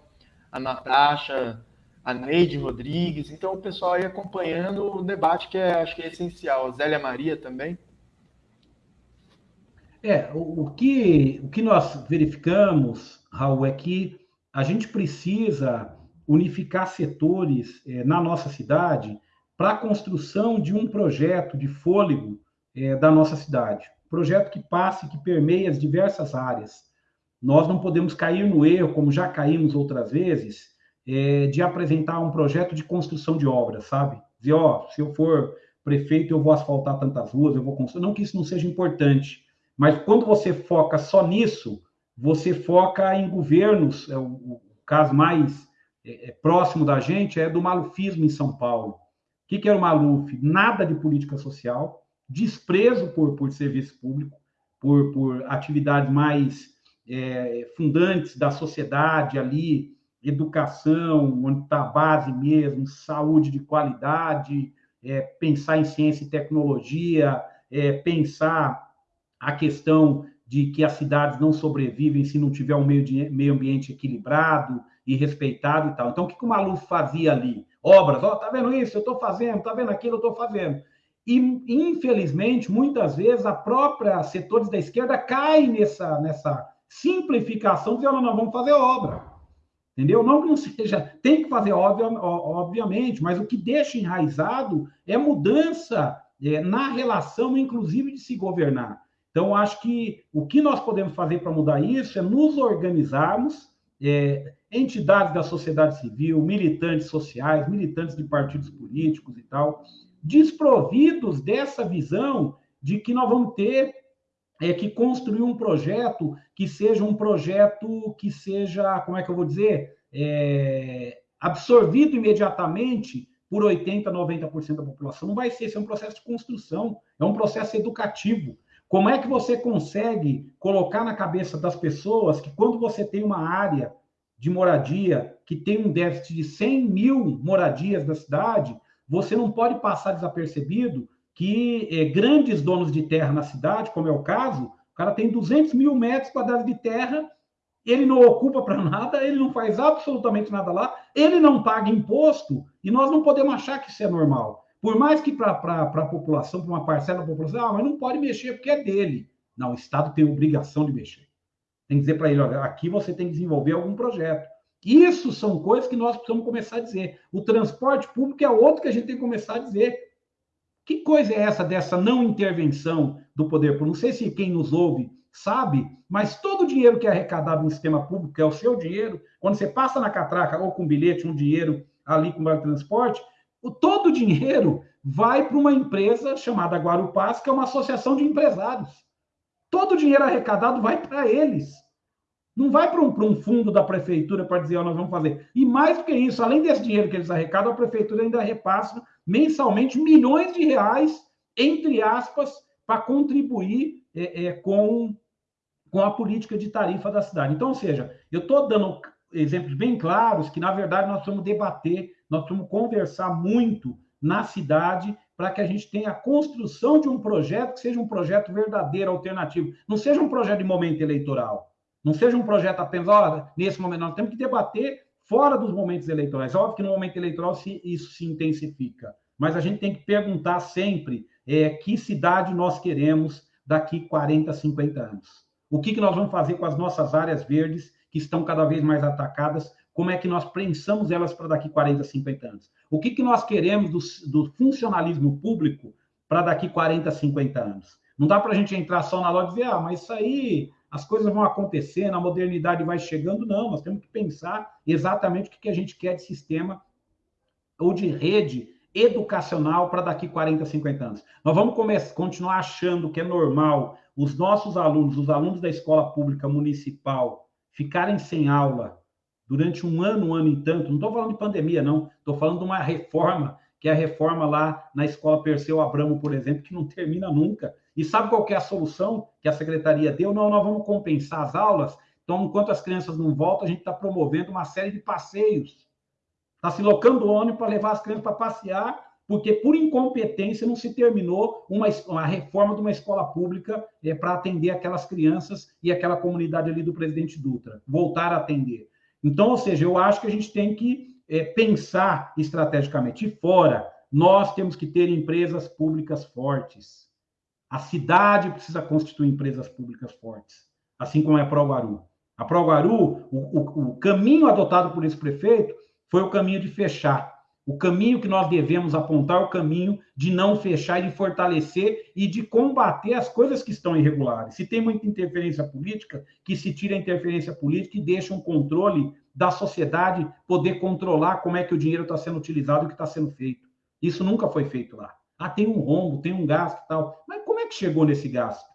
a Natasha, a Neide Rodrigues. Então, o pessoal aí acompanhando o debate que é, acho que é essencial. A Zélia Maria também. É, o, o, que, o que nós verificamos, Raul, é que a gente precisa unificar setores é, na nossa cidade para a construção de um projeto de fôlego é, da nossa cidade. Projeto que passe, que permeie as diversas áreas. Nós não podemos cair no erro, como já caímos outras vezes, é, de apresentar um projeto de construção de obras, sabe? Dizer, ó, se eu for prefeito, eu vou asfaltar tantas ruas, eu vou construir. Não que isso não seja importante, mas quando você foca só nisso, você foca em governos, é o, o caso mais é, é, próximo da gente é do malufismo em São Paulo. O que, que era o Maluf? Nada de política social, desprezo por, por serviço público, por, por atividades mais é, fundantes da sociedade ali, educação, onde está a base mesmo, saúde de qualidade, é, pensar em ciência e tecnologia, é, pensar a questão de que as cidades não sobrevivem se não tiver um meio, de, meio ambiente equilibrado e respeitado e tal. Então, o que, que o Maluf fazia ali? Obras, ó, oh, tá vendo isso? Eu estou fazendo, tá vendo aquilo? Eu estou fazendo. E, infelizmente, muitas vezes, a própria setores da esquerda cai nessa, nessa simplificação, dizendo, nós vamos fazer obra. Entendeu? Não que não seja, tem que fazer, obvia, obviamente, mas o que deixa enraizado é mudança é, na relação, inclusive, de se governar. Então, acho que o que nós podemos fazer para mudar isso é nos organizarmos, é, entidades da sociedade civil, militantes sociais, militantes de partidos políticos e tal, desprovidos dessa visão de que nós vamos ter é, que construir um projeto que seja um projeto que seja, como é que eu vou dizer, é, absorvido imediatamente por 80%, 90% da população. Não vai ser, esse é um processo de construção, é um processo educativo. Como é que você consegue colocar na cabeça das pessoas que quando você tem uma área de moradia que tem um déficit de 100 mil moradias da cidade, você não pode passar desapercebido que é, grandes donos de terra na cidade, como é o caso, o cara tem 200 mil metros quadrados de terra, ele não ocupa para nada, ele não faz absolutamente nada lá, ele não paga imposto, e nós não podemos achar que isso é normal. Por mais que para a população, para uma parcela da população, ah, mas não pode mexer porque é dele. Não, o Estado tem obrigação de mexer. Tem que dizer para ele, olha, aqui você tem que desenvolver algum projeto. Isso são coisas que nós precisamos começar a dizer. O transporte público é outro que a gente tem que começar a dizer. Que coisa é essa dessa não intervenção do poder público? Não sei se quem nos ouve sabe, mas todo o dinheiro que é arrecadado no sistema público, que é o seu dinheiro, quando você passa na catraca ou com bilhete, um dinheiro ali com o transporte, o, todo o dinheiro vai para uma empresa chamada Guarupaz, que é uma associação de empresários. Todo o dinheiro arrecadado vai para eles. Não vai para um, um, fundo da prefeitura para dizer, oh, nós vamos fazer. E mais do que isso, além desse dinheiro que eles arrecadam, a prefeitura ainda repassa mensalmente milhões de reais, entre aspas, para contribuir é, é, com, com a política de tarifa da cidade. Então, ou seja, eu estou dando exemplos bem claros que, na verdade, nós vamos debater, nós vamos conversar muito na cidade para que a gente tenha a construção de um projeto que seja um projeto verdadeiro, alternativo. Não seja um projeto de momento eleitoral. Não seja um projeto apenas, olha, nesse momento, nós temos que debater fora dos momentos eleitorais. Óbvio que no momento eleitoral se, isso se intensifica, mas a gente tem que perguntar sempre é, que cidade nós queremos daqui 40, 50 anos. O que, que nós vamos fazer com as nossas áreas verdes que estão cada vez mais atacadas? Como é que nós pensamos elas para daqui 40, 50 anos? O que, que nós queremos do, do funcionalismo público para daqui 40, 50 anos? Não dá para a gente entrar só na loja e dizer, ah, mas isso aí as coisas vão acontecendo, a modernidade vai chegando. Não, nós temos que pensar exatamente o que a gente quer de sistema ou de rede educacional para daqui 40, 50 anos. Nós vamos começar, continuar achando que é normal os nossos alunos, os alunos da escola pública municipal, ficarem sem aula durante um ano, um ano e tanto. Não estou falando de pandemia, não. Estou falando de uma reforma, que é a reforma lá na escola Perseu Abramo, por exemplo, que não termina nunca. E sabe qual é a solução que a secretaria deu? Não, nós vamos compensar as aulas. Então, enquanto as crianças não voltam, a gente está promovendo uma série de passeios. Está se locando o ônibus para levar as crianças para passear, porque por incompetência não se terminou uma, uma reforma de uma escola pública é, para atender aquelas crianças e aquela comunidade ali do presidente Dutra. Voltar a atender. Então, ou seja, eu acho que a gente tem que é, pensar estrategicamente. E fora, nós temos que ter empresas públicas fortes. A cidade precisa constituir empresas públicas fortes, assim como é a Proguaru. A Proguaru, o, o, o caminho adotado por esse prefeito foi o caminho de fechar. O caminho que nós devemos apontar é o caminho de não fechar e de fortalecer e de combater as coisas que estão irregulares. Se tem muita interferência política, que se tire a interferência política e deixe um controle da sociedade poder controlar como é que o dinheiro está sendo utilizado e o que está sendo feito. Isso nunca foi feito lá. Ah, tem um rombo, tem um gasto e tal. Mas é que chegou nesse gasto?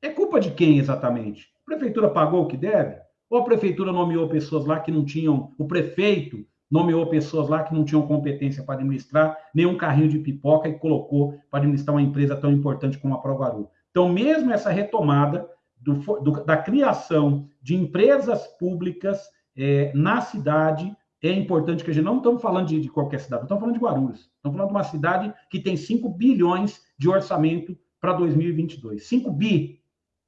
É culpa de quem exatamente? A prefeitura pagou o que deve? Ou a prefeitura nomeou pessoas lá que não tinham, o prefeito nomeou pessoas lá que não tinham competência para administrar nenhum carrinho de pipoca e colocou para administrar uma empresa tão importante como a Provaru. Então, mesmo essa retomada do, do, da criação de empresas públicas é, na cidade, é importante que a gente não estamos falando de, de qualquer cidade, estamos falando de Guarulhos. Estamos falando de uma cidade que tem 5 bilhões de orçamento para 2022. 5 bi.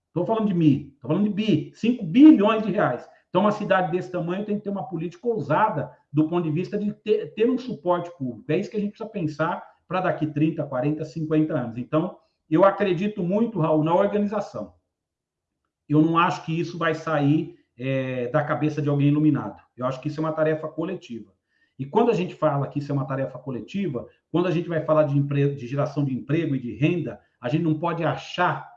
Estou falando de mi, estou falando de bi. 5 bilhões de reais. Então, uma cidade desse tamanho tem que ter uma política ousada do ponto de vista de ter, ter um suporte público. É isso que a gente precisa pensar para daqui 30, 40, 50 anos. Então, eu acredito muito, Raul, na organização. Eu não acho que isso vai sair é, da cabeça de alguém iluminado. Eu acho que isso é uma tarefa coletiva. E quando a gente fala que isso é uma tarefa coletiva, quando a gente vai falar de, emprego, de geração de emprego e de renda, a gente não pode achar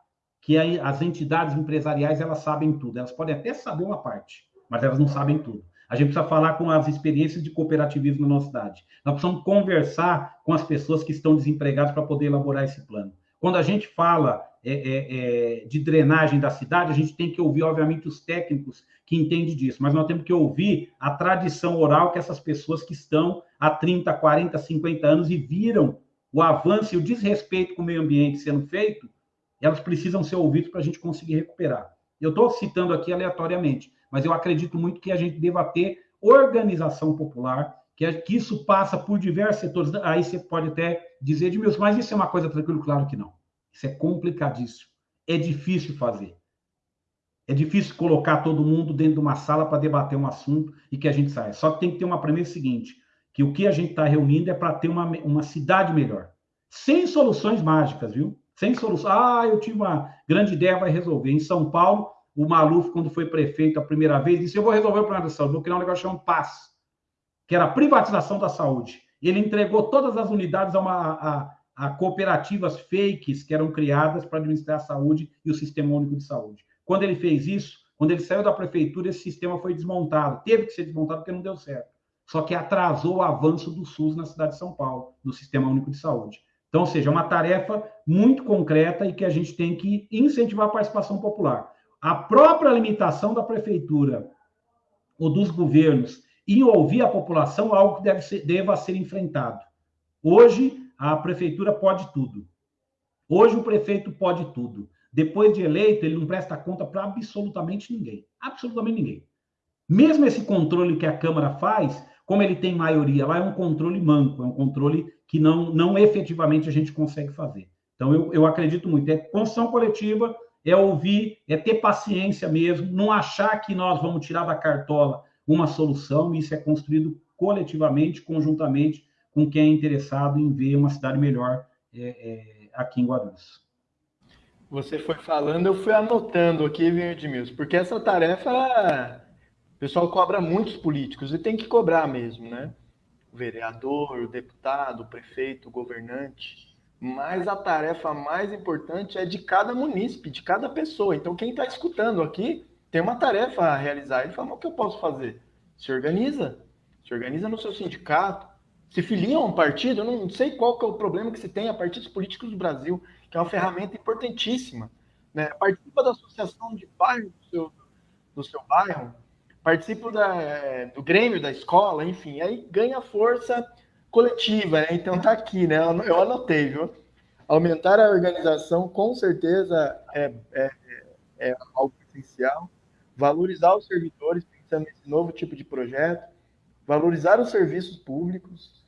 que as entidades empresariais elas sabem tudo. Elas podem até saber uma parte, mas elas não sabem tudo. A gente precisa falar com as experiências de cooperativismo na nossa cidade. Nós precisamos conversar com as pessoas que estão desempregadas para poder elaborar esse plano. Quando a gente fala é, é, é, de drenagem da cidade, a gente tem que ouvir, obviamente, os técnicos que entendem disso, mas nós temos que ouvir a tradição oral que essas pessoas que estão há 30, 40, 50 anos e viram o avanço e o desrespeito com o meio ambiente sendo feito, elas precisam ser ouvidas para a gente conseguir recuperar. Eu estou citando aqui aleatoriamente, mas eu acredito muito que a gente deva ter organização popular, que, é, que isso passa por diversos setores. Aí você pode até dizer de meus, mas isso é uma coisa tranquila? Claro que não. Isso é complicadíssimo. É difícil fazer. É difícil colocar todo mundo dentro de uma sala para debater um assunto e que a gente saia. Só que tem que ter uma premissa seguinte, que o que a gente está reunindo é para ter uma, uma cidade melhor. Sem soluções mágicas, viu? Sem solução. Ah, eu tive uma grande ideia, vai resolver. Em São Paulo, o Maluf, quando foi prefeito a primeira vez, disse: Eu vou resolver o problema da saúde, vou criar um negócio chamado PAS, que era a privatização da saúde. Ele entregou todas as unidades a, uma, a, a cooperativas fakes que eram criadas para administrar a saúde e o Sistema Único de Saúde. Quando ele fez isso, quando ele saiu da prefeitura, esse sistema foi desmontado. Teve que ser desmontado porque não deu certo. Só que atrasou o avanço do SUS na cidade de São Paulo, no Sistema Único de Saúde. Então, ou seja, é uma tarefa muito concreta e que a gente tem que incentivar a participação popular. A própria limitação da prefeitura ou dos governos em ouvir a população é algo que deve ser, deva ser enfrentado. Hoje, a prefeitura pode tudo. Hoje o prefeito pode tudo. Depois de eleito, ele não presta conta para absolutamente ninguém. Absolutamente ninguém. Mesmo esse controle que a Câmara faz, como ele tem maioria lá, é um controle manco, é um controle que não, não efetivamente a gente consegue fazer. Então, eu, eu acredito muito. É construção coletiva, é ouvir, é ter paciência mesmo, não achar que nós vamos tirar da cartola uma solução, isso é construído coletivamente, conjuntamente, com quem é interessado em ver uma cidade melhor é, é, aqui em Guarulhos. Você foi falando, eu fui anotando aqui, viu, Edmilson, porque essa tarefa o pessoal cobra muitos políticos e tem que cobrar mesmo, né? O vereador, o deputado, o prefeito, o governante. Mas a tarefa mais importante é de cada munícipe, de cada pessoa. Então, quem está escutando aqui tem uma tarefa a realizar. Ele fala: o que eu posso fazer? Se organiza. Se organiza no seu sindicato, se filiam a um partido, eu não sei qual que é o problema que se tem a partidos políticos do Brasil, que é uma ferramenta importantíssima. Né? Participa da associação de bairro do seu, do seu bairro, participa da, do Grêmio da escola, enfim, aí ganha força coletiva, né? Então tá aqui, né? Eu anotei, viu? Aumentar a organização com certeza é, é, é algo essencial. Valorizar os servidores, pensando nesse novo tipo de projeto. Valorizar os serviços públicos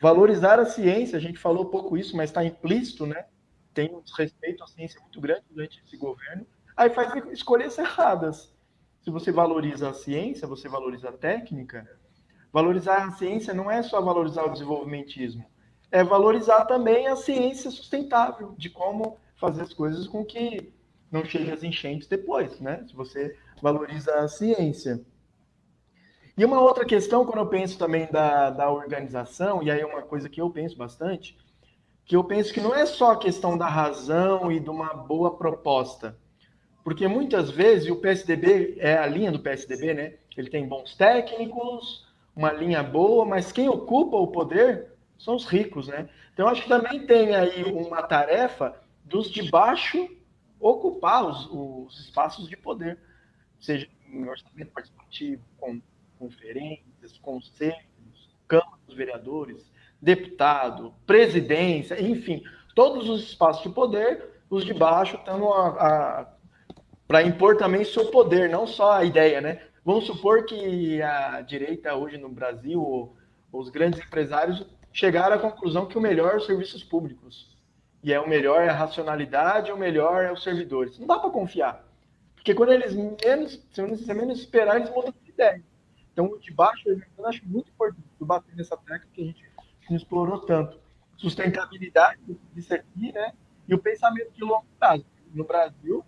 Valorizar a ciência, a gente falou pouco isso, mas está implícito, né? Tem um respeito à ciência muito grande durante esse governo. Aí faz escolhas erradas. Se você valoriza a ciência, você valoriza a técnica. Valorizar a ciência não é só valorizar o desenvolvimentismo, é valorizar também a ciência sustentável, de como fazer as coisas com que não chegue as enchentes depois, né? Se você valoriza a ciência. E uma outra questão, quando eu penso também da, da organização, e aí é uma coisa que eu penso bastante, que eu penso que não é só a questão da razão e de uma boa proposta. Porque muitas vezes, o PSDB é a linha do PSDB, né? Ele tem bons técnicos, uma linha boa, mas quem ocupa o poder são os ricos, né? Então, acho que também tem aí uma tarefa dos de baixo ocupar os, os espaços de poder, seja em orçamento participativo, com conferências, conselhos, Câmara dos Vereadores, deputado, presidência, enfim, todos os espaços de poder, os de baixo estão para impor também seu poder, não só a ideia, né? Vamos supor que a direita hoje no Brasil, os grandes empresários, chegaram à conclusão que o melhor é os serviços públicos. E é o melhor é a racionalidade, o melhor é os servidores. Não dá para confiar. Porque quando eles menos, se você menos esperar, eles mudam de ideia. Então, o de baixo, eu acho muito importante bater nessa tecla que a gente não explorou tanto. Sustentabilidade disso aqui, né? E o pensamento de longo prazo. No Brasil,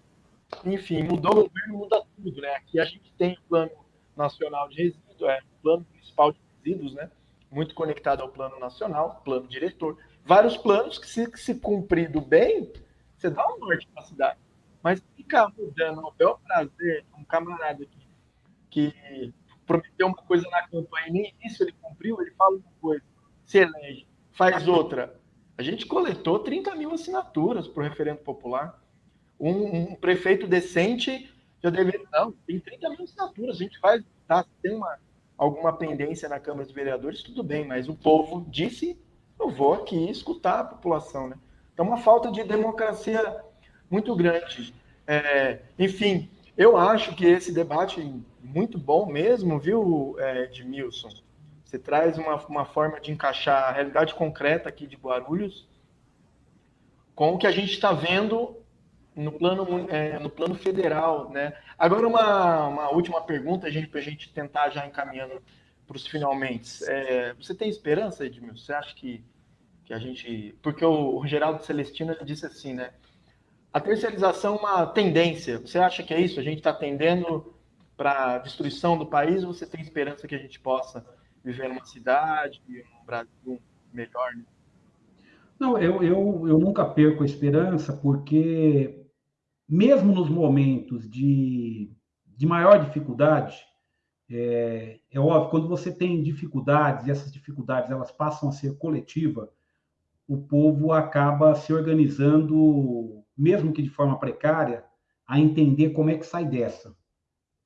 enfim, mudou o governo, muda tudo, né? Aqui a gente tem o Plano Nacional de Resíduos, é o Plano Municipal de Resíduos, né? Muito conectado ao Plano Nacional, Plano Diretor. Vários planos que, se, que se cumprido bem, você dá um norte para a cidade. Mas ficar mudando ao bel prazer, um camarada aqui, que prometeu uma coisa na campanha e nem isso ele cumpriu, ele fala uma coisa, se elege, faz outra. A gente coletou 30 mil assinaturas para o referendo popular. Um, um, prefeito decente já deveria. Não, tem 30 mil assinaturas, a gente vai. Tá, tem uma, alguma pendência na Câmara dos Vereadores, tudo bem, mas o povo disse: eu vou aqui escutar a população. Né? Então, uma falta de democracia muito grande. É, enfim, eu acho que esse debate muito bom mesmo, viu, é, Edmilson? Você traz uma, uma forma de encaixar a realidade concreta aqui de Guarulhos com o que a gente está vendo no plano, é, no plano federal, né? Agora, uma, uma última pergunta, para a gente tentar já encaminhando para os finalmente. É, você tem esperança, Edmilson? Você acha que, que a gente... Porque o, o Geraldo Celestino disse assim, né? A terceirização é uma tendência. Você acha que é isso? A gente está tendendo para a destruição do país ou você tem esperança que a gente possa viver numa cidade, um Brasil melhor? Não, eu, eu, eu nunca perco a esperança, porque mesmo nos momentos de, de maior dificuldade, é, é óbvio, quando você tem dificuldades, e essas dificuldades elas passam a ser coletiva, o povo acaba se organizando, mesmo que de forma precária, a entender como é que sai dessa.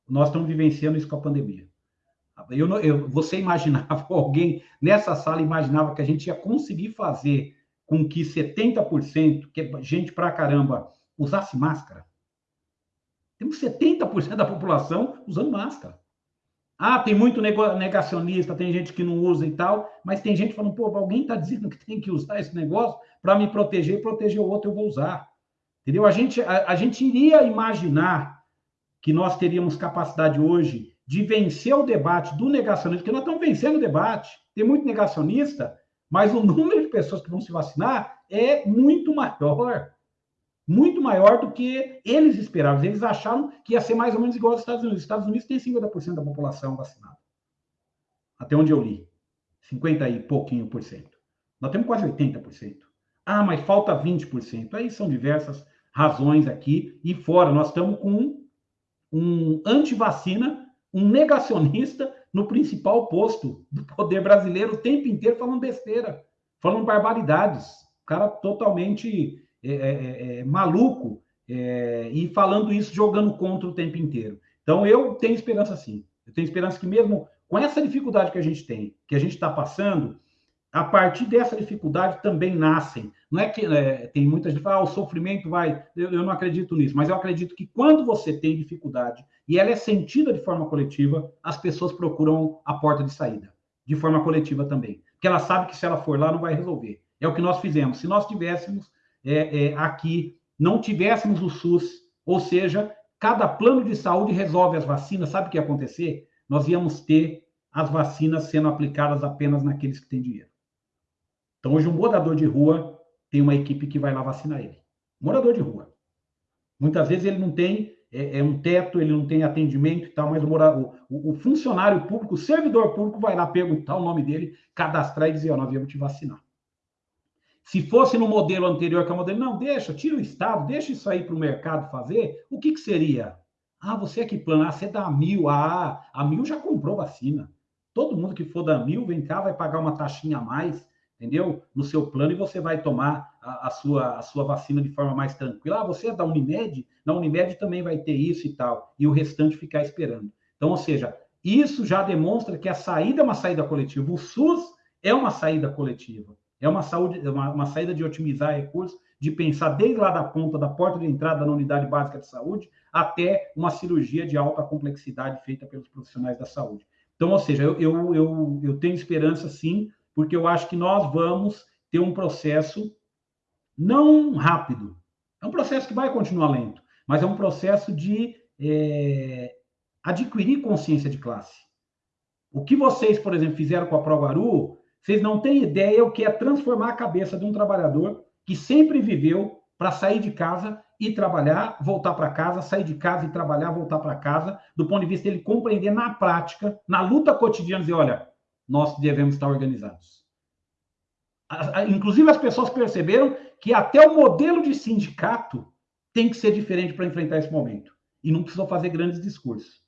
Nós estamos vivenciando isso com a pandemia. Eu, eu, você imaginava, alguém nessa sala imaginava que a gente ia conseguir fazer com que 70%, que é gente pra caramba, usasse máscara? Temos 70% da população usando máscara. Ah, tem muito negacionista, tem gente que não usa e tal, mas tem gente falando, pô, alguém está dizendo que tem que usar esse negócio para me proteger e proteger o outro, eu vou usar. Entendeu? A gente, a, a gente iria imaginar que nós teríamos capacidade hoje de vencer o debate do negacionismo, porque nós estamos vencendo o debate. Tem muito negacionista, mas o número de pessoas que vão se vacinar é muito maior. Muito maior do que eles esperavam. Eles acharam que ia ser mais ou menos igual aos Estados Unidos. Os Estados Unidos tem 50% da população vacinada. Até onde eu li. 50 e pouquinho por cento. Nós temos quase 80%. Ah, mas falta 20%. Aí são diversas razões aqui. E fora, nós estamos com um anti-vacina, um negacionista no principal posto do poder brasileiro o tempo inteiro falando besteira, falando barbaridades. O cara totalmente é, é, é, é maluco é, e falando isso, jogando contra o tempo inteiro. Então, eu tenho esperança sim. Eu tenho esperança que mesmo com essa dificuldade que a gente tem, que a gente está passando, a partir dessa dificuldade também nascem. Não é que é, tem muita gente que fala, ah, o sofrimento vai. Eu, eu, não acredito nisso, mas eu acredito que quando você tem dificuldade e ela é sentida de forma coletiva, as pessoas procuram a porta de saída, de forma coletiva também. Porque ela sabe que se ela for lá, não vai resolver. É o que nós fizemos. Se nós tivéssemos é, é, aqui, não tivéssemos o SUS, ou seja, cada plano de saúde resolve as vacinas, sabe o que ia acontecer? Nós íamos ter as vacinas sendo aplicadas apenas naqueles que têm dinheiro. Então, hoje, um morador de rua tem uma equipe que vai lá vacinar ele. Morador de rua. Muitas vezes ele não tem é, é um teto, ele não tem atendimento e tal, mas o, o, o, funcionário público, o servidor público vai lá perguntar o nome dele, cadastrar e dizer, ó, nós viemos te vacinar. Se fosse no modelo anterior, que é o modelo, não, deixa, tira o Estado, deixa isso aí para o mercado fazer, o que, que seria? Ah, você é que plano, ah, você dá mil, ah, a mil já comprou vacina. Todo mundo que for da mil, vem cá, vai pagar uma taxinha a mais entendeu? No seu plano e você vai tomar a, a, sua, a sua vacina de forma mais tranquila. Ah, você é da Unimed? Na Unimed também vai ter isso e tal. E o restante ficar esperando. Então, ou seja, isso já demonstra que a saída é uma saída coletiva. O SUS é uma saída coletiva. É uma, saúde, uma, uma saída de otimizar recursos, de pensar desde lá da ponta, da porta de entrada na unidade básica de saúde, até uma cirurgia de alta complexidade feita pelos profissionais da saúde. Então, ou seja, eu, eu, eu, eu tenho esperança sim, porque eu acho que nós vamos ter um processo não rápido, é um processo que vai continuar lento, mas é um processo de é, adquirir consciência de classe. O que vocês, por exemplo, fizeram com a Provaru, vocês não têm ideia o que é transformar a cabeça de um trabalhador que sempre viveu para sair de casa e trabalhar, voltar para casa, sair de casa e trabalhar, voltar para casa, do ponto de vista dele compreender na prática, na luta cotidiana, dizer, olha, nós devemos estar organizados. Inclusive, as pessoas perceberam que até o modelo de sindicato tem que ser diferente para enfrentar esse momento. E não precisou fazer grandes discursos.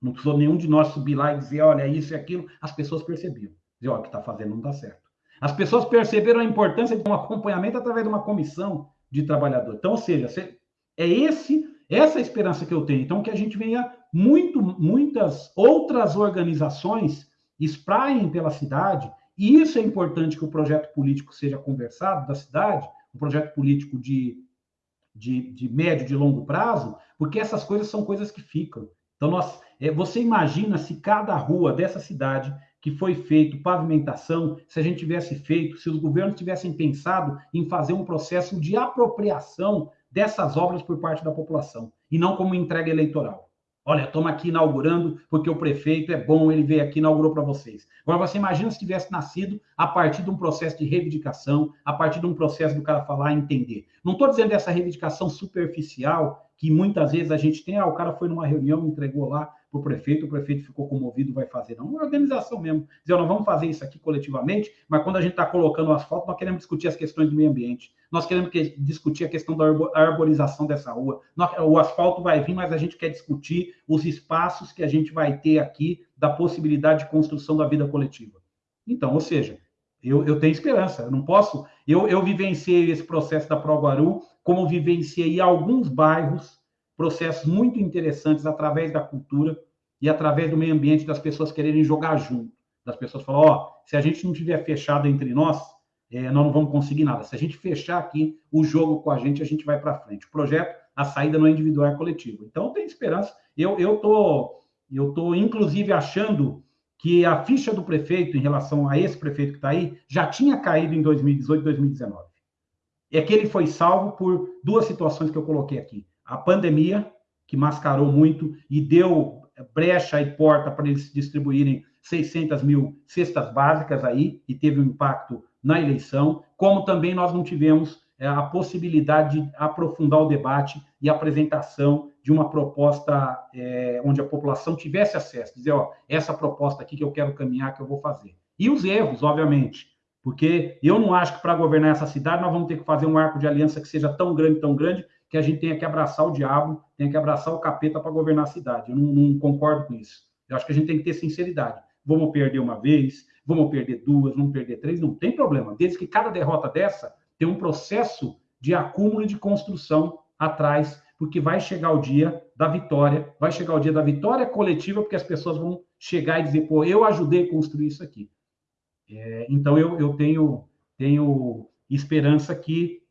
Não precisou nenhum de nós subir lá e dizer, olha, isso e aquilo. As pessoas percebiam. Dizer, olha, o que está fazendo não está certo. As pessoas perceberam a importância de um acompanhamento através de uma comissão de trabalhador. Então, ou seja, é esse essa esperança que eu tenho. Então, que a gente venha muito, muitas outras organizações espraiem pela cidade, e isso é importante que o projeto político seja conversado da cidade, um projeto político de, de, de médio, de longo prazo, porque essas coisas são coisas que ficam. Então, nós, é, você imagina se cada rua dessa cidade que foi feito pavimentação, se a gente tivesse feito, se os governos tivessem pensado em fazer um processo de apropriação dessas obras por parte da população, e não como entrega eleitoral. Olha, estamos aqui inaugurando porque o prefeito é bom, ele veio aqui e inaugurou para vocês. Agora, você imagina se tivesse nascido a partir de um processo de reivindicação, a partir de um processo do cara falar e entender. Não estou dizendo essa reivindicação superficial que muitas vezes a gente tem, ah, o cara foi numa reunião, entregou lá para o prefeito, o prefeito ficou comovido, vai fazer. Não, é uma organização mesmo. Dizer, nós vamos fazer isso aqui coletivamente, mas quando a gente está colocando o asfalto, nós queremos discutir as questões do meio ambiente. Nós queremos que, discutir a questão da arborização dessa rua. O asfalto vai vir, mas a gente quer discutir os espaços que a gente vai ter aqui da possibilidade de construção da vida coletiva. Então, ou seja, eu, eu tenho esperança. Eu não posso. Eu, eu vivenciei esse processo da Proguaru, como vivenciei alguns bairros, processos muito interessantes através da cultura e através do meio ambiente, das pessoas quererem jogar junto. Das pessoas falar, ó, oh, se a gente não tiver fechado entre nós, é, nós não vamos conseguir nada. Se a gente fechar aqui o jogo com a gente, a gente vai para frente. O projeto, a saída não é individual, é coletivo. Então, tem esperança. Eu eu tô, eu tô inclusive achando que a ficha do prefeito em relação a esse prefeito que está aí já tinha caído em 2018, 2019. É que ele foi salvo por duas situações que eu coloquei aqui: a pandemia que mascarou muito e deu brecha e porta para eles distribuírem 600 mil cestas básicas aí e teve um impacto na eleição, como também nós não tivemos é, a possibilidade de aprofundar o debate e apresentação de uma proposta é, onde a população tivesse acesso, dizer, ó, essa proposta aqui que eu quero caminhar, que eu vou fazer. E os erros, obviamente, porque eu não acho que para governar essa cidade nós vamos ter que fazer um arco de aliança que seja tão grande, tão grande, que a gente tenha que abraçar o diabo, tenha que abraçar o capeta para governar a cidade. Eu não, não concordo com isso. Eu acho que a gente tem que ter sinceridade. Vamos perder uma vez, vamos perder duas, vamos perder três, não tem problema. Desde que cada derrota dessa tem um processo de acúmulo de construção atrás, porque vai chegar o dia da vitória, vai chegar o dia da vitória coletiva, porque as pessoas vão chegar e dizer, pô, eu ajudei a construir isso aqui. É, então, eu, eu tenho, tenho esperança que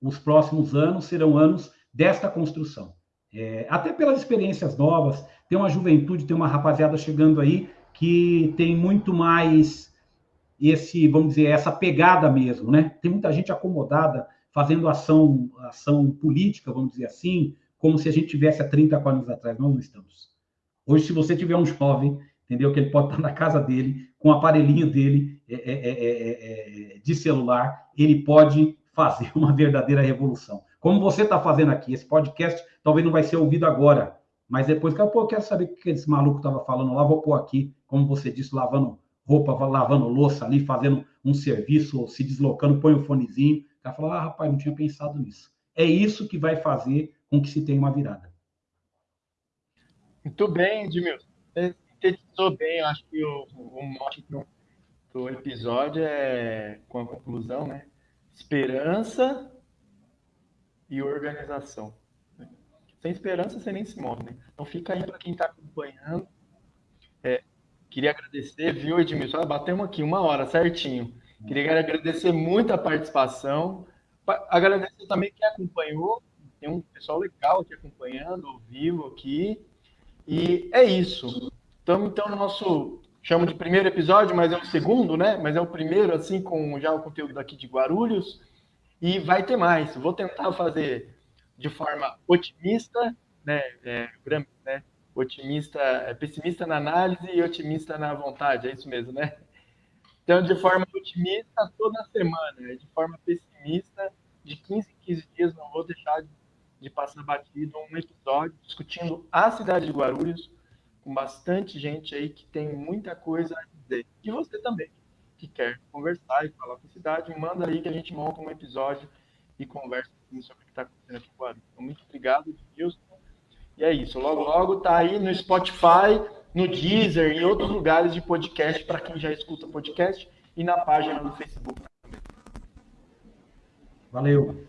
os próximos anos serão anos desta construção. É, até pelas experiências novas, tem uma juventude, tem uma rapaziada chegando aí que tem muito mais esse, vamos dizer, essa pegada mesmo, né? Tem muita gente acomodada fazendo ação, ação política, vamos dizer assim, como se a gente tivesse há 30, 40 anos atrás. Nós não estamos. Hoje, se você tiver um jovem, entendeu? Que ele pode estar na casa dele, com o aparelhinho dele é, é, é, de celular, ele pode fazer uma verdadeira revolução. Como você está fazendo aqui, esse podcast talvez não vai ser ouvido agora, mas depois, pô, eu quero saber o que esse maluco estava falando lá, vou pôr aqui, como você disse, lavando roupa, lavando louça ali, fazendo um serviço, se deslocando, põe o um fonezinho. O cara fala, ah, rapaz, não tinha pensado nisso. É isso que vai fazer com que se tenha uma virada. Muito bem, Edmilson. Sintetizou bem, eu acho que o, o mote do episódio é com a conclusão, né? Esperança e organização. Sem esperança você nem se move, né? Então fica aí para quem está acompanhando. É, queria agradecer, viu, Edmilson? Batemos aqui uma hora certinho. Queria agradecer muito a participação. Agradecer também quem acompanhou. Tem um pessoal legal aqui acompanhando, ao vivo aqui. E é isso. Estamos então no nosso chamo de primeiro episódio, mas é o segundo, né? Mas é o primeiro, assim, com já o conteúdo daqui de Guarulhos. E vai ter mais. Vou tentar fazer de forma otimista, né? É, né? Otimista, é, pessimista na análise e otimista na vontade, é isso mesmo, né? Então, de forma otimista toda semana, de forma pessimista, de 15 em 15 dias, não vou deixar de, de passar batido um episódio discutindo a cidade de Guarulhos, com bastante gente aí que tem muita coisa a dizer. E você também, que quer conversar e falar com a cidade, manda aí que a gente monta um episódio e conversa sobre o que está acontecendo aqui em Guarulhos. Então, muito obrigado, Wilson. E é isso. Logo, logo tá aí no Spotify, no Deezer, em outros lugares de podcast, para quem já escuta podcast, e na página do Facebook Valeu.